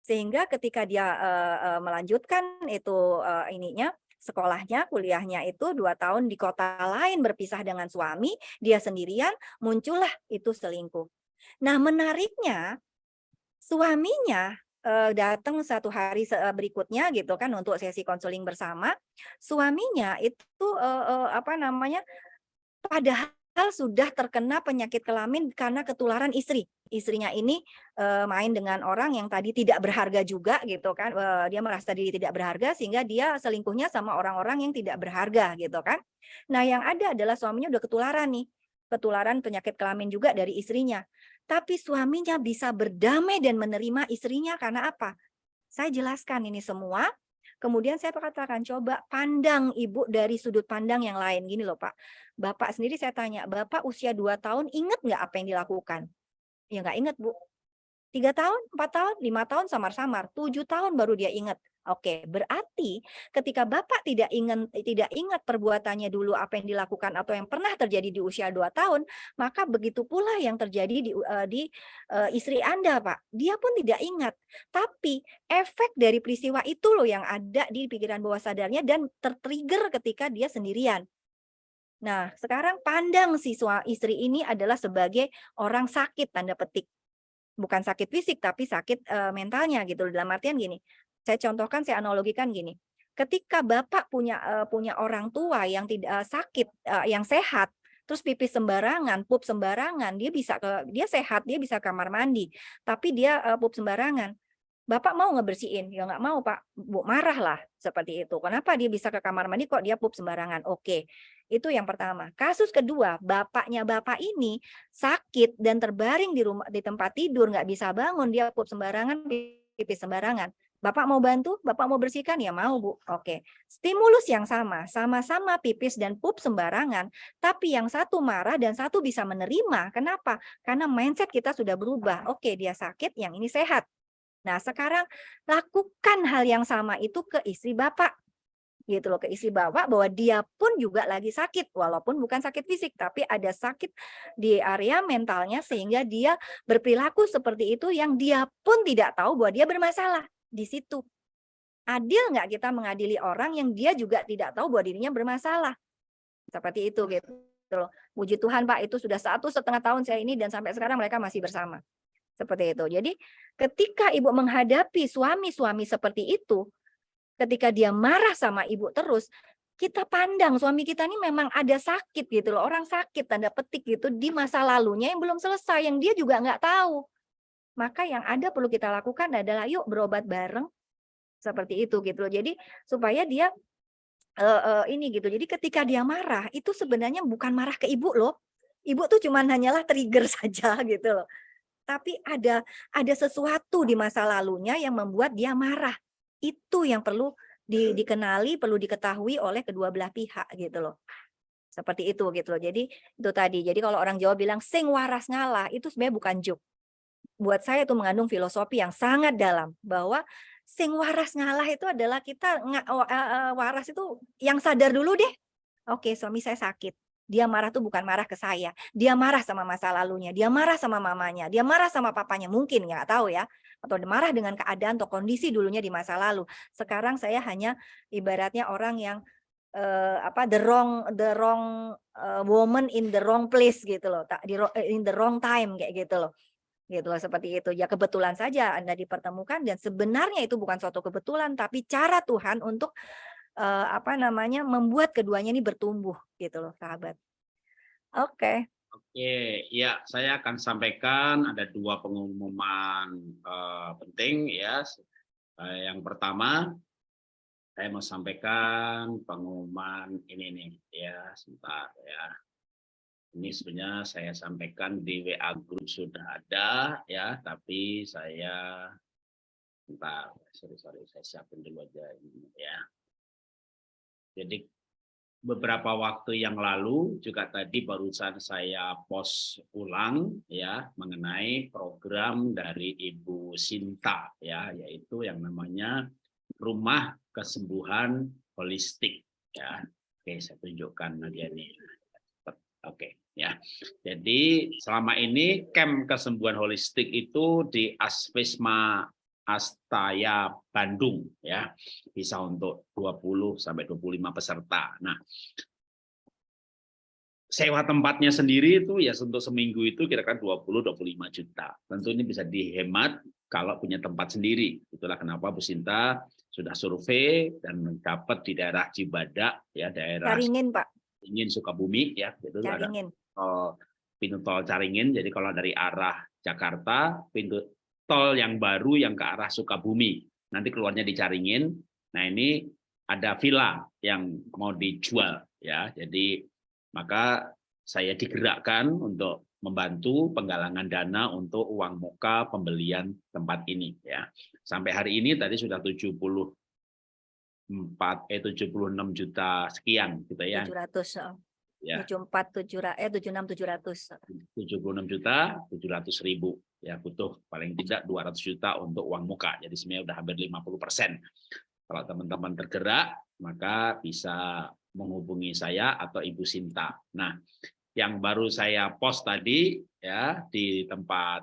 Sehingga ketika dia uh, melanjutkan itu ininya sekolahnya, kuliahnya itu dua tahun di kota lain berpisah dengan suami, dia sendirian, muncullah itu selingkuh. Nah menariknya, suaminya uh, datang satu hari uh, berikutnya gitu kan untuk sesi konseling bersama, suaminya itu uh, uh, apa namanya padahal sudah terkena penyakit kelamin karena ketularan istri. Istrinya ini uh, main dengan orang yang tadi tidak berharga juga gitu kan. Uh, dia merasa diri tidak berharga sehingga dia selingkuhnya sama orang-orang yang tidak berharga gitu kan. Nah, yang ada adalah suaminya udah ketularan nih. Ketularan penyakit kelamin juga dari istrinya. Tapi suaminya bisa berdamai dan menerima istrinya karena apa? Saya jelaskan ini semua. Kemudian saya katakan, coba pandang ibu dari sudut pandang yang lain. Gini loh Pak, Bapak sendiri saya tanya, Bapak usia 2 tahun ingat nggak apa yang dilakukan? Ya nggak ingat Bu. Tiga tahun, empat tahun, lima tahun samar-samar, tujuh tahun baru dia ingat. Oke, berarti ketika Bapak tidak ingat tidak ingat perbuatannya dulu apa yang dilakukan atau yang pernah terjadi di usia 2 tahun, maka begitu pula yang terjadi di uh, di uh, istri Anda, Pak. Dia pun tidak ingat. Tapi efek dari peristiwa itu loh yang ada di pikiran bawah sadarnya dan tertrigger ketika dia sendirian. Nah, sekarang pandang si istri ini adalah sebagai orang sakit tanda petik bukan sakit fisik tapi sakit uh, mentalnya gitu dalam artian gini saya contohkan, saya analogikan gini. Ketika Bapak punya uh, punya orang tua yang tidak uh, sakit, uh, yang sehat, terus pipis sembarangan, pup sembarangan, dia bisa ke dia sehat, dia bisa kamar mandi, tapi dia uh, pup sembarangan. Bapak mau ngebersihin? Ya nggak mau, Pak. Bu marah lah seperti itu. Kenapa dia bisa ke kamar mandi kok dia pup sembarangan? Oke. Itu yang pertama. Kasus kedua, bapaknya bapak ini sakit dan terbaring di rumah di tempat tidur, nggak bisa bangun, dia pup sembarangan, pipis sembarangan. Bapak mau bantu? Bapak mau bersihkan? Ya mau, Bu. Oke. Stimulus yang sama, sama-sama pipis dan pup sembarangan, tapi yang satu marah dan satu bisa menerima. Kenapa? Karena mindset kita sudah berubah. Oke, dia sakit, yang ini sehat. Nah, sekarang lakukan hal yang sama itu ke istri Bapak. Gitu loh, ke istri Bapak bahwa dia pun juga lagi sakit, walaupun bukan sakit fisik, tapi ada sakit di area mentalnya sehingga dia berperilaku seperti itu yang dia pun tidak tahu bahwa dia bermasalah di situ. Adil nggak kita mengadili orang yang dia juga tidak tahu bahwa dirinya bermasalah. Seperti itu gitu loh. Puji Tuhan Pak itu sudah satu setengah tahun saya ini dan sampai sekarang mereka masih bersama. Seperti itu. Jadi ketika ibu menghadapi suami-suami seperti itu, ketika dia marah sama ibu terus, kita pandang suami kita ini memang ada sakit gitu loh, orang sakit tanda petik gitu di masa lalunya yang belum selesai, yang dia juga nggak tahu maka yang ada perlu kita lakukan adalah yuk berobat bareng seperti itu gitu loh. Jadi supaya dia uh, uh, ini gitu. Jadi ketika dia marah itu sebenarnya bukan marah ke ibu loh. Ibu tuh cuman hanyalah trigger saja gitu loh. Tapi ada ada sesuatu di masa lalunya yang membuat dia marah. Itu yang perlu di, dikenali, perlu diketahui oleh kedua belah pihak gitu loh seperti itu gitu loh. Jadi itu tadi. Jadi kalau orang Jawa bilang sing waras ngalah itu sebenarnya bukan juk buat saya itu mengandung filosofi yang sangat dalam bahwa sing waras ngalah itu adalah kita uh, waras itu yang sadar dulu deh. Oke, suami saya sakit. Dia marah tuh bukan marah ke saya. Dia marah sama masa lalunya. Dia marah sama mamanya. Dia marah sama papanya. Mungkin nggak tahu ya. Atau marah dengan keadaan atau kondisi dulunya di masa lalu. Sekarang saya hanya ibaratnya orang yang uh, apa the wrong the wrong uh, woman in the wrong place gitu loh. Di in the wrong time kayak gitu loh gitu loh seperti itu ya kebetulan saja Anda dipertemukan dan sebenarnya itu bukan suatu kebetulan tapi cara Tuhan untuk uh, apa namanya membuat keduanya ini bertumbuh gitu loh sahabat oke okay. oke ya saya akan sampaikan ada dua pengumuman uh, penting ya uh, yang pertama saya mau sampaikan pengumuman ini nih ya sebentar ya. Ini sebenarnya saya sampaikan di WA grup sudah ada ya, tapi saya sebentar, sorry sorry saya siapin dulu aja ini ya. Jadi beberapa waktu yang lalu juga tadi barusan saya post ulang ya mengenai program dari Ibu Sinta ya yaitu yang namanya rumah kesembuhan holistik ya. Oke, saya tunjukkan lagi ini. Oke, ya. Jadi selama ini camp kesembuhan holistik itu di Aspisma Astaya Bandung ya. Bisa untuk 20 sampai 25 peserta. Nah, sewa tempatnya sendiri itu ya untuk seminggu itu kira-kira 20 25 juta. Tentu ini bisa dihemat kalau punya tempat sendiri. Itulah kenapa Bu Sinta sudah survei dan dapat di daerah Cibadak ya daerah Caringin, Pak. Caringin Sukabumi ya itu Caringin. ada tol pintu tol Caringin. Jadi kalau dari arah Jakarta pintu tol yang baru yang ke arah Sukabumi. Nanti keluarnya di Caringin. Nah, ini ada villa yang mau dijual ya. Jadi maka saya digerakkan untuk membantu penggalangan dana untuk uang muka pembelian tempat ini ya. Sampai hari ini tadi sudah 74 eh 76 juta sekian gitu ya. 700. Ya. 74 7 eh 76 700. 76 juta 700 ribu ya butuh paling tidak 200 juta untuk uang muka. Jadi sebenarnya udah hampir 50 persen. Kalau teman-teman tergerak maka bisa menghubungi saya atau Ibu Sinta. Nah, yang baru saya post tadi ya di tempat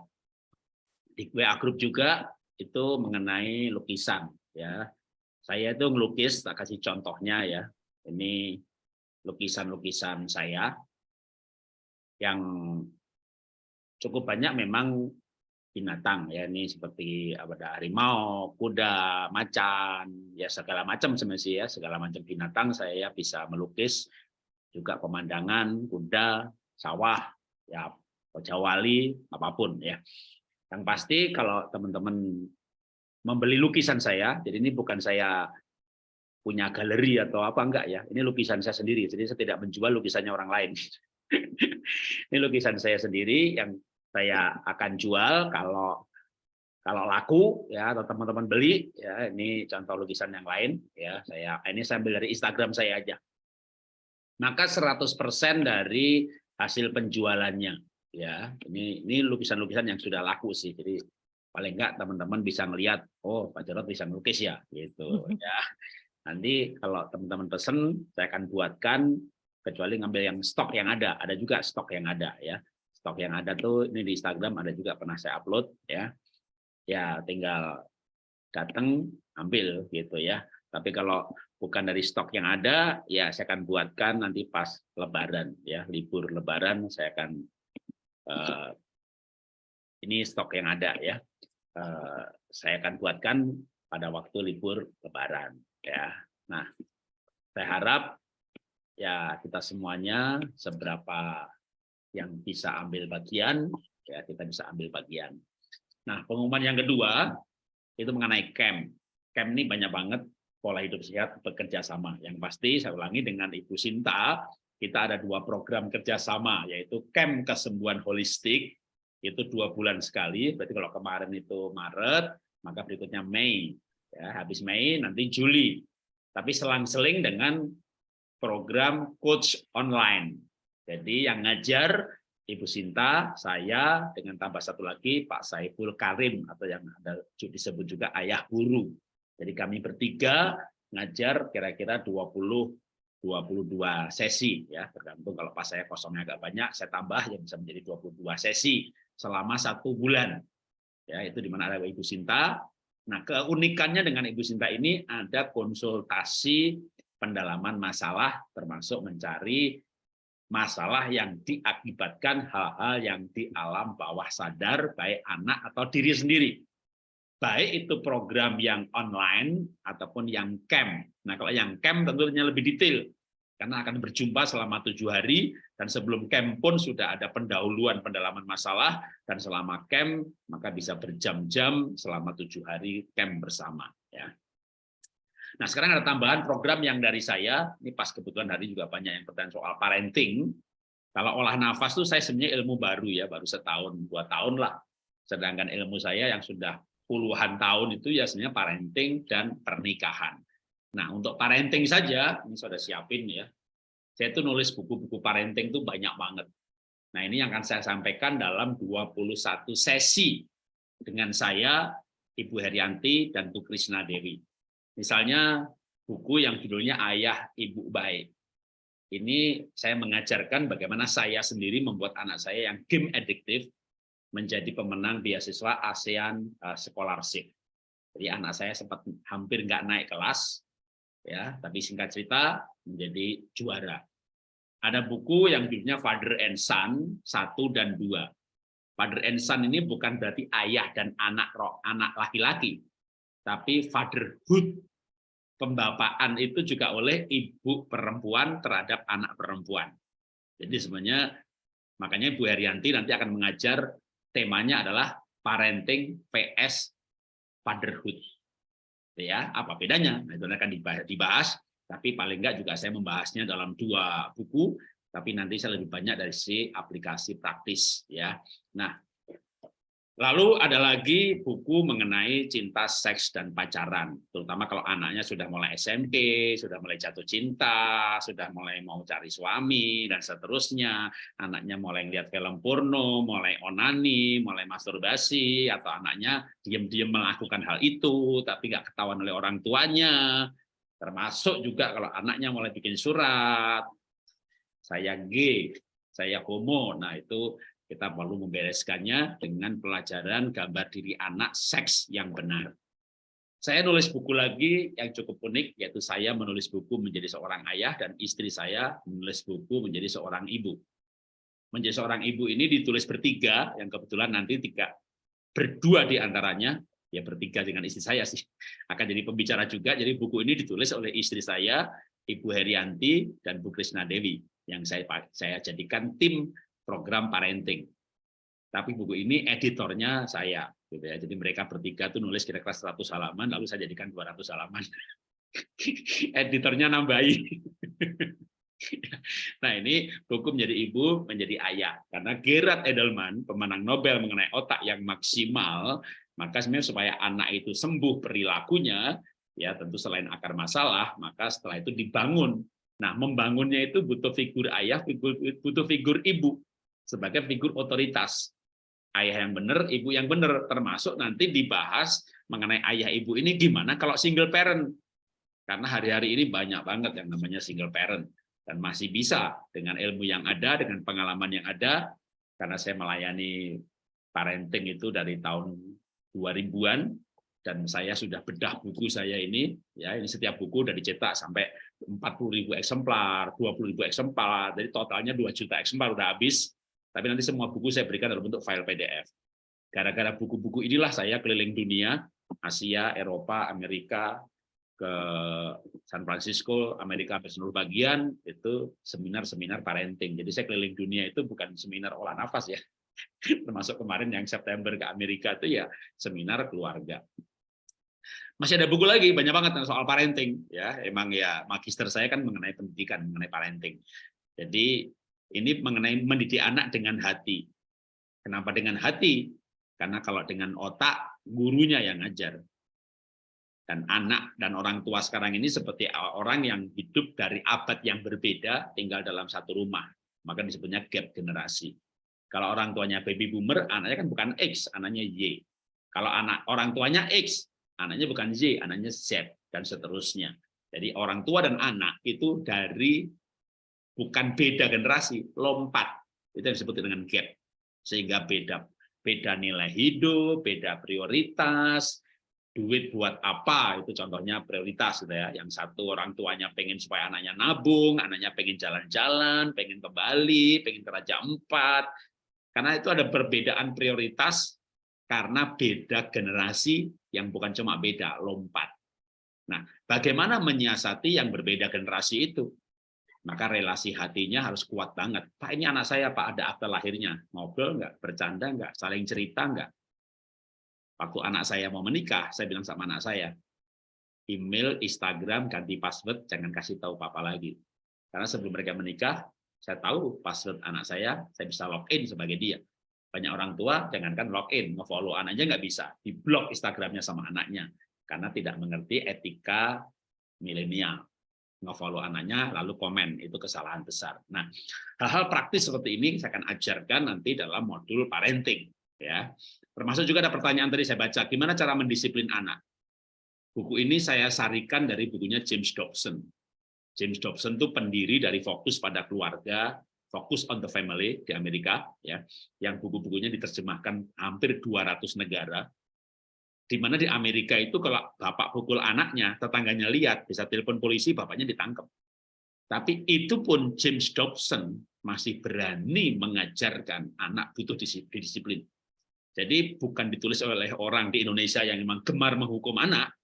di WA grup juga itu mengenai lukisan ya. Saya itu ngelukis, tak kasih contohnya ya. Ini lukisan-lukisan saya yang cukup banyak memang binatang ya. Ini seperti ada harimau, kuda, macan, ya segala macam sebenarnya ya. Segala macam binatang saya bisa melukis. Juga pemandangan kuda, sawah, ya jawali apa pun ya. Yang pasti kalau teman-teman membeli lukisan saya, jadi ini bukan saya punya galeri atau apa enggak ya. Ini lukisan saya sendiri, jadi saya tidak menjual lukisannya orang lain. ini lukisan saya sendiri yang saya akan jual kalau kalau laku ya atau teman-teman beli ya ini contoh lukisan yang lain ya saya ini saya ambil dari Instagram saya aja maka 100% dari hasil penjualannya ya ini ini lukisan-lukisan yang sudah laku sih jadi paling enggak teman-teman bisa melihat oh Pak Jarot bisa melukis ya gitu ya nanti kalau teman-teman pesen saya akan buatkan kecuali ngambil yang stok yang ada. Ada juga stok yang ada ya. Stok yang ada tuh ini di Instagram ada juga pernah saya upload ya. Ya tinggal datang ambil gitu ya. Tapi kalau bukan dari stok yang ada ya saya akan buatkan nanti pas lebaran ya. Libur lebaran saya akan uh, ini stok yang ada ya. Uh, saya akan buatkan pada waktu libur lebaran ya nah saya harap ya kita semuanya seberapa yang bisa ambil bagian, ya kita bisa ambil bagian. Nah, pengumuman yang kedua itu mengenai camp. Camp ini banyak banget pola hidup sehat bekerja sama. Yang pasti saya ulangi dengan Ibu Sinta, kita ada dua program kerjasama, yaitu camp kesembuhan holistik, itu dua bulan sekali. Berarti kalau kemarin itu Maret, maka berikutnya Mei. Ya, habis Mei nanti Juli. Tapi selang-seling dengan program coach online jadi yang ngajar Ibu Sinta, saya dengan tambah satu lagi Pak Saiful Karim atau yang ada disebut juga ayah guru. Jadi kami bertiga ngajar kira-kira 20 22 sesi ya tergantung kalau pas saya kosongnya agak banyak saya tambah yang bisa menjadi 22 sesi selama satu bulan ya itu di mana ada Ibu Sinta nah keunikannya dengan Ibu Sinta ini ada konsultasi pendalaman masalah termasuk mencari masalah yang diakibatkan hal-hal yang di alam bawah sadar baik anak atau diri sendiri. Baik itu program yang online ataupun yang camp. Nah kalau yang camp tentunya lebih detail karena akan berjumpa selama tujuh hari dan sebelum camp pun sudah ada pendahuluan pendalaman masalah dan selama camp maka bisa berjam-jam selama tujuh hari camp bersama. Ya. Nah, sekarang ada tambahan program yang dari saya, ini pas kebetulan hari juga banyak yang bertanya soal parenting. Kalau olah nafas tuh saya sebenarnya ilmu baru ya, baru setahun, dua tahun lah. Sedangkan ilmu saya yang sudah puluhan tahun itu ya sebenarnya parenting dan pernikahan. Nah, untuk parenting saja, ini sudah siapin ya. Saya tuh nulis buku-buku parenting tuh banyak banget. Nah, ini yang akan saya sampaikan dalam 21 sesi dengan saya, Ibu Herianti, dan Bu Krisna Dewi. Misalnya buku yang judulnya Ayah Ibu Baik. Ini saya mengajarkan bagaimana saya sendiri membuat anak saya yang game addictive menjadi pemenang beasiswa ASEAN uh, Scholarship. Jadi anak saya sempat hampir nggak naik kelas, ya, tapi singkat cerita menjadi juara. Ada buku yang judulnya Father and Son satu dan dua. Father and Son ini bukan berarti ayah dan anak roh, anak laki-laki, tapi fatherhood pembapaan itu juga oleh ibu perempuan terhadap anak perempuan. Jadi sebenarnya makanya Bu Herianti nanti akan mengajar temanya adalah parenting PS fatherhood. Ya, apa bedanya? Nah, itu akan dibahas, tapi paling enggak juga saya membahasnya dalam dua buku, tapi nanti saya lebih banyak dari si aplikasi praktis ya. Nah, Lalu ada lagi buku mengenai cinta, seks, dan pacaran. Terutama kalau anaknya sudah mulai SMP, sudah mulai jatuh cinta, sudah mulai mau cari suami, dan seterusnya. Anaknya mulai lihat film porno, mulai onani, mulai masturbasi, atau anaknya diam-diam melakukan hal itu, tapi nggak ketahuan oleh orang tuanya. Termasuk juga kalau anaknya mulai bikin surat, saya gay, saya homo. Nah, itu kita perlu membereskannya dengan pelajaran gambar diri anak seks yang benar. Saya nulis buku lagi yang cukup unik, yaitu saya menulis buku menjadi seorang ayah dan istri saya menulis buku menjadi seorang ibu. Menjadi seorang ibu ini ditulis bertiga, yang kebetulan nanti tiga berdua di antaranya, ya bertiga dengan istri saya sih, akan jadi pembicara juga. Jadi buku ini ditulis oleh istri saya, Ibu Herianti dan Bu Krisna Dewi, yang saya saya jadikan tim program parenting. Tapi buku ini editornya saya, gitu ya. Jadi mereka bertiga tuh nulis kira-kira 100 halaman, lalu saya jadikan 200 halaman. editornya nambahi. nah ini buku menjadi ibu, menjadi ayah. Karena Gerard Edelman, pemenang Nobel mengenai otak yang maksimal, maka sebenarnya supaya anak itu sembuh perilakunya, ya tentu selain akar masalah, maka setelah itu dibangun. Nah, membangunnya itu butuh figur ayah, butuh figur ibu sebagai figur otoritas. Ayah yang benar, ibu yang benar, termasuk nanti dibahas mengenai ayah ibu ini gimana kalau single parent. Karena hari-hari ini banyak banget yang namanya single parent. Dan masih bisa dengan ilmu yang ada, dengan pengalaman yang ada, karena saya melayani parenting itu dari tahun 2000-an, dan saya sudah bedah buku saya ini ya ini setiap buku dari cetak sampai 40.000 eksemplar, 20.000 eksemplar, jadi totalnya 2 juta eksemplar udah habis tapi nanti semua buku saya berikan dalam bentuk file PDF. Gara-gara buku-buku inilah saya keliling dunia, Asia, Eropa, Amerika, ke San Francisco, Amerika sampai seluruh bagian, itu seminar-seminar parenting. Jadi saya keliling dunia itu bukan seminar olah nafas ya. Termasuk kemarin yang September ke Amerika itu ya seminar keluarga. Masih ada buku lagi banyak banget soal parenting ya. Emang ya magister saya kan mengenai pendidikan, mengenai parenting. Jadi ini mengenai mendidik anak dengan hati. Kenapa dengan hati? Karena kalau dengan otak, gurunya yang ngajar. Dan anak dan orang tua sekarang ini seperti orang yang hidup dari abad yang berbeda, tinggal dalam satu rumah. Maka disebutnya gap generasi. Kalau orang tuanya baby boomer, anaknya kan bukan X, anaknya Y. Kalau anak orang tuanya X, anaknya bukan Z, anaknya Z, dan seterusnya. Jadi orang tua dan anak itu dari bukan beda generasi, lompat. Itu yang disebut dengan gap. Sehingga beda beda nilai hidup, beda prioritas, duit buat apa. Itu contohnya prioritas gitu ya. Yang satu orang tuanya pengen supaya anaknya nabung anaknya pengen jalan-jalan pengen ke Bali pengen ke Raja Empat. Karena itu ada perbedaan prioritas karena beda generasi yang bukan cuma beda lompat. Nah bagaimana menyiasati yang berbeda generasi itu maka relasi hatinya harus kuat banget. Pak ini anak saya Pak ada akte lahirnya, ngobrol nggak, bercanda nggak, saling cerita nggak. Waktu anak saya mau menikah, saya bilang sama anak saya, email, Instagram, ganti password, jangan kasih tahu papa lagi. Karena sebelum mereka menikah, saya tahu password anak saya, saya bisa login sebagai dia. Banyak orang tua, jangankan login, nge-follow anaknya nggak bisa, di-blok Instagramnya sama anaknya, karena tidak mengerti etika milenial nge-follow anaknya lalu komen itu kesalahan besar. Nah, hal-hal praktis seperti ini saya akan ajarkan nanti dalam modul parenting ya. Termasuk juga ada pertanyaan tadi saya baca, gimana cara mendisiplin anak? Buku ini saya sarikan dari bukunya James Dobson. James Dobson itu pendiri dari fokus pada keluarga, fokus on the family di Amerika ya, yang buku-bukunya diterjemahkan hampir 200 negara di mana di Amerika itu kalau bapak pukul anaknya, tetangganya lihat, bisa telepon polisi, bapaknya ditangkap. Tapi itu pun James Dobson masih berani mengajarkan anak butuh disiplin. Jadi bukan ditulis oleh orang di Indonesia yang memang gemar menghukum anak,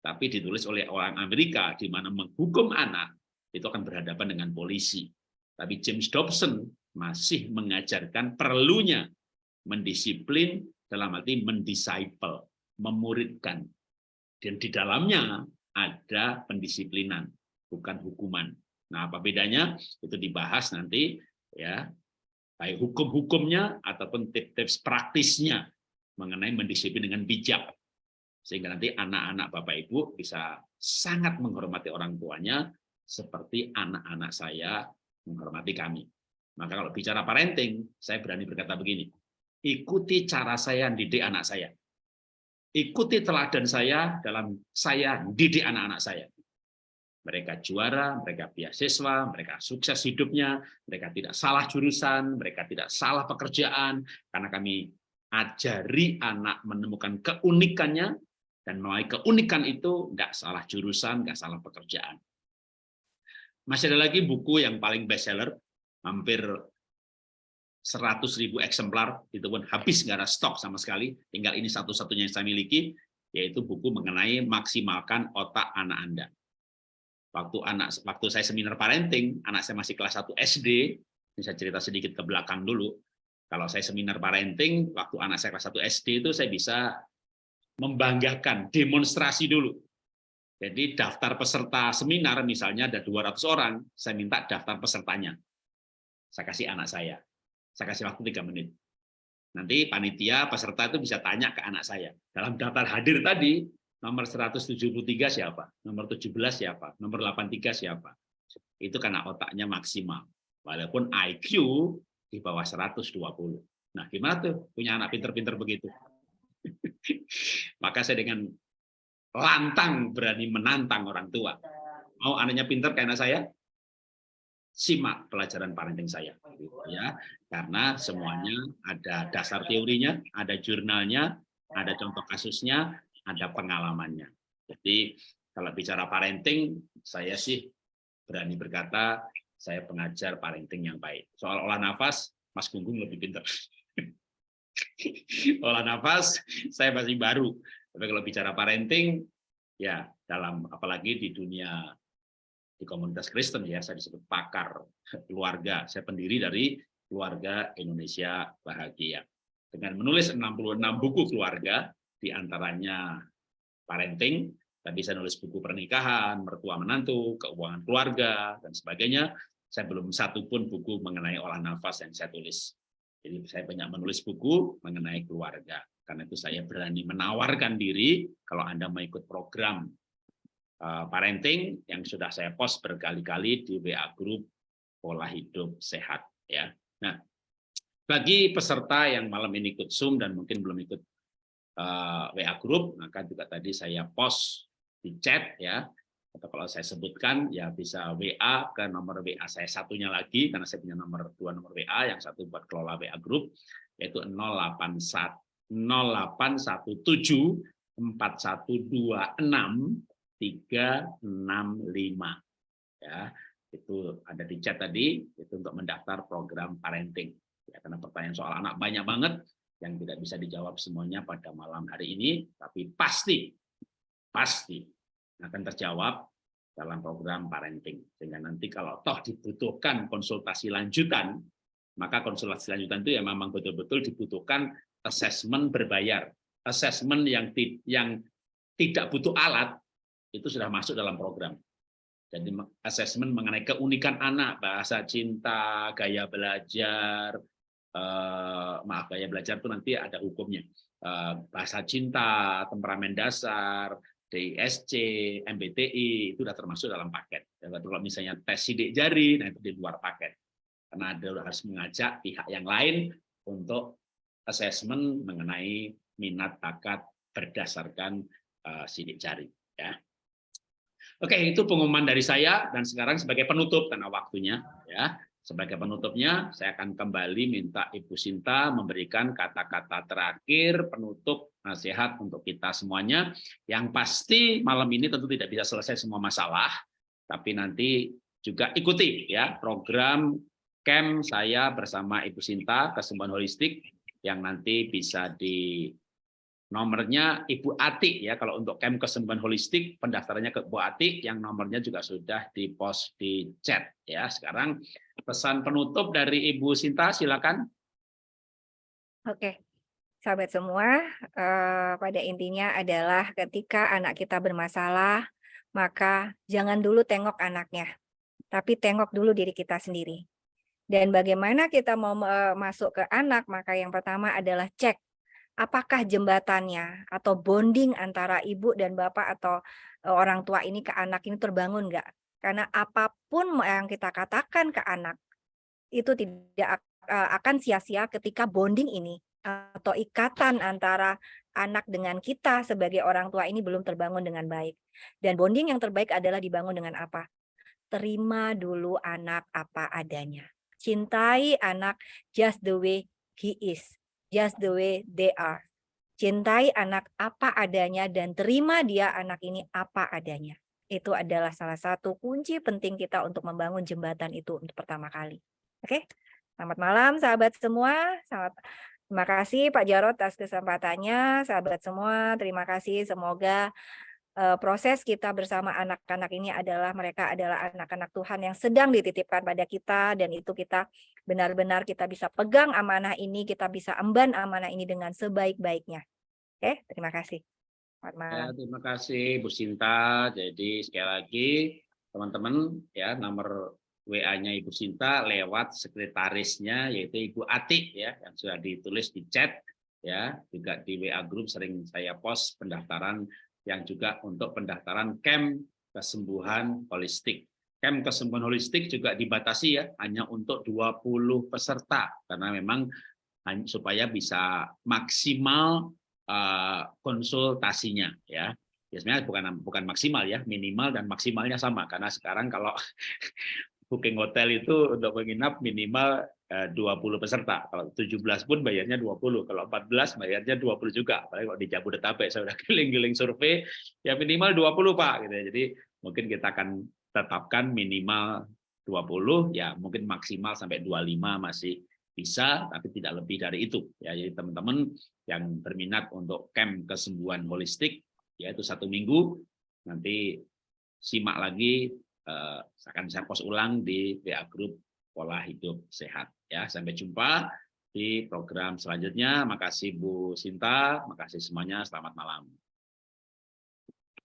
tapi ditulis oleh orang Amerika di mana menghukum anak itu akan berhadapan dengan polisi. Tapi James Dobson masih mengajarkan perlunya mendisiplin dalam arti mendisciple, memuridkan. Dan di dalamnya ada pendisiplinan, bukan hukuman. Nah, apa bedanya? Itu dibahas nanti ya, baik hukum-hukumnya ataupun tips-tips praktisnya mengenai mendisiplin dengan bijak. Sehingga nanti anak-anak Bapak Ibu bisa sangat menghormati orang tuanya seperti anak-anak saya menghormati kami. Maka kalau bicara parenting, saya berani berkata begini, ikuti cara saya didik anak saya ikuti teladan saya dalam saya didik anak-anak saya. Mereka juara, mereka beasiswa, mereka sukses hidupnya, mereka tidak salah jurusan, mereka tidak salah pekerjaan, karena kami ajari anak menemukan keunikannya, dan melalui keunikan itu nggak salah jurusan, nggak salah pekerjaan. Masih ada lagi buku yang paling bestseller, hampir 100 ribu eksemplar, itu pun habis nggak ada stok sama sekali, tinggal ini satu-satunya yang saya miliki, yaitu buku mengenai maksimalkan otak anak Anda. Waktu anak waktu saya seminar parenting, anak saya masih kelas 1 SD, ini saya cerita sedikit ke belakang dulu. Kalau saya seminar parenting, waktu anak saya kelas 1 SD itu saya bisa membanggakan, demonstrasi dulu. Jadi daftar peserta seminar misalnya ada 200 orang, saya minta daftar pesertanya. Saya kasih anak saya saya kasih waktu tiga menit. Nanti panitia peserta itu bisa tanya ke anak saya. Dalam daftar hadir tadi, nomor 173 siapa? Nomor 17 siapa? Nomor 83 siapa? Itu karena otaknya maksimal. Walaupun IQ di bawah 120. Nah, gimana tuh punya anak pinter-pinter begitu? Maka saya dengan lantang berani menantang orang tua. Mau anaknya pinter kayak anak saya? Simak pelajaran parenting saya ya. Karena semuanya ada dasar teorinya ada jurnalnya ada contoh kasusnya ada pengalamannya. Jadi kalau bicara parenting saya sih berani berkata saya pengajar parenting yang baik. Soal olah nafas Mas Gunggung lebih pintar olah nafas saya masih baru. Tapi kalau bicara parenting ya dalam apalagi di dunia di komunitas Kristen ya saya disebut pakar keluarga. Saya pendiri dari keluarga Indonesia bahagia. Dengan menulis 66 buku keluarga di antaranya parenting tadi saya nulis buku pernikahan mertua menantu keuangan keluarga dan sebagainya. Saya belum satu pun buku mengenai olah nafas yang saya tulis. Jadi saya banyak menulis buku mengenai keluarga. Karena itu saya berani menawarkan diri kalau Anda mau ikut program parenting yang sudah saya post berkali-kali di WA Group Pola Hidup Sehat. ya. Nah, bagi peserta yang malam ini ikut Zoom dan mungkin belum ikut uh, eh, WA Group, maka juga tadi saya post di chat ya, atau kalau saya sebutkan ya bisa WA ke nomor WA saya satunya lagi karena saya punya nomor dua nomor WA yang satu buat kelola WA Group yaitu 081 0817 4126 365 ya itu ada di chat tadi itu untuk mendaftar program parenting. Ya karena pertanyaan soal anak banyak banget yang tidak bisa dijawab semuanya pada malam hari ini tapi pasti pasti akan terjawab dalam program parenting. Sehingga nanti kalau toh dibutuhkan konsultasi lanjutan maka konsultasi lanjutan itu ya memang betul-betul dibutuhkan assessment berbayar. Assessment yang yang tidak butuh alat itu sudah masuk dalam program. Jadi asesmen mengenai keunikan anak, bahasa cinta, gaya belajar, eh, maaf gaya belajar itu nanti ada hukumnya. Eh, bahasa cinta, temperamen dasar, DISC, MBTI itu sudah termasuk dalam paket. Kalau misalnya tes sidik jari, nah itu di luar paket. Karena ada harus mengajak pihak yang lain untuk asesmen mengenai minat bakat berdasarkan uh, sidik jari. Ya. Oke, itu pengumuman dari saya dan sekarang sebagai penutup karena waktunya ya. Sebagai penutupnya saya akan kembali minta Ibu Sinta memberikan kata-kata terakhir penutup nasihat untuk kita semuanya. Yang pasti malam ini tentu tidak bisa selesai semua masalah, tapi nanti juga ikuti ya program camp saya bersama Ibu Sinta kesembuhan holistik yang nanti bisa di Nomornya Ibu Atik ya kalau untuk camp kesembuhan holistik pendaftarannya ke Bu Atik yang nomornya juga sudah di post di chat ya. Sekarang pesan penutup dari Ibu Sinta silakan. Oke. Sahabat semua, eh, pada intinya adalah ketika anak kita bermasalah, maka jangan dulu tengok anaknya, tapi tengok dulu diri kita sendiri. Dan bagaimana kita mau masuk ke anak, maka yang pertama adalah cek apakah jembatannya atau bonding antara ibu dan bapak atau e, orang tua ini ke anak ini terbangun enggak? Karena apa pun yang kita katakan ke anak itu tidak e, akan sia-sia ketika bonding ini atau ikatan antara anak dengan kita sebagai orang tua ini belum terbangun dengan baik. Dan bonding yang terbaik adalah dibangun dengan apa? Terima dulu anak apa adanya. Cintai anak just the way he is just the way they are. Cintai anak apa adanya dan terima dia anak ini apa adanya. Itu adalah salah satu kunci penting kita untuk membangun jembatan itu untuk pertama kali. Oke, selamat malam sahabat semua. Selamat Terima kasih Pak Jarot atas kesempatannya. Sahabat semua, terima kasih. Semoga proses kita bersama anak-anak ini adalah mereka adalah anak-anak Tuhan yang sedang dititipkan pada kita dan itu kita benar-benar kita bisa pegang amanah ini, kita bisa emban amanah ini dengan sebaik-baiknya. Oke, terima kasih. Selamat malam. Ya, terima kasih Bu Sinta. Jadi sekali lagi teman-teman ya nomor WA-nya Ibu Sinta lewat sekretarisnya yaitu Ibu Atik ya yang sudah ditulis di chat ya juga di WA grup sering saya post pendaftaran yang juga untuk pendaftaran camp kesembuhan holistik. Camp kesembuhan holistik juga dibatasi ya, hanya untuk 20 peserta, karena memang supaya bisa maksimal uh, konsultasinya ya. Biasanya bukan bukan maksimal ya, minimal dan maksimalnya sama karena sekarang kalau booking hotel itu untuk menginap minimal 20 eh, peserta. Kalau 17 pun bayarnya 20, kalau 14 bayarnya 20 juga. Apalagi kalau di Jabodetabek saya sudah keliling-keliling survei, ya minimal 20 Pak. Gitu. Ya. Jadi mungkin kita akan tetapkan minimal 20, ya mungkin maksimal sampai 25 masih bisa, tapi tidak lebih dari itu. Ya, jadi teman-teman yang berminat untuk camp kesembuhan holistik, yaitu satu minggu, nanti simak lagi, eh, akan saya post ulang di WA Group Pola Hidup Sehat. Ya, sampai jumpa di program selanjutnya. Makasih Bu Sinta, makasih semuanya. Selamat malam.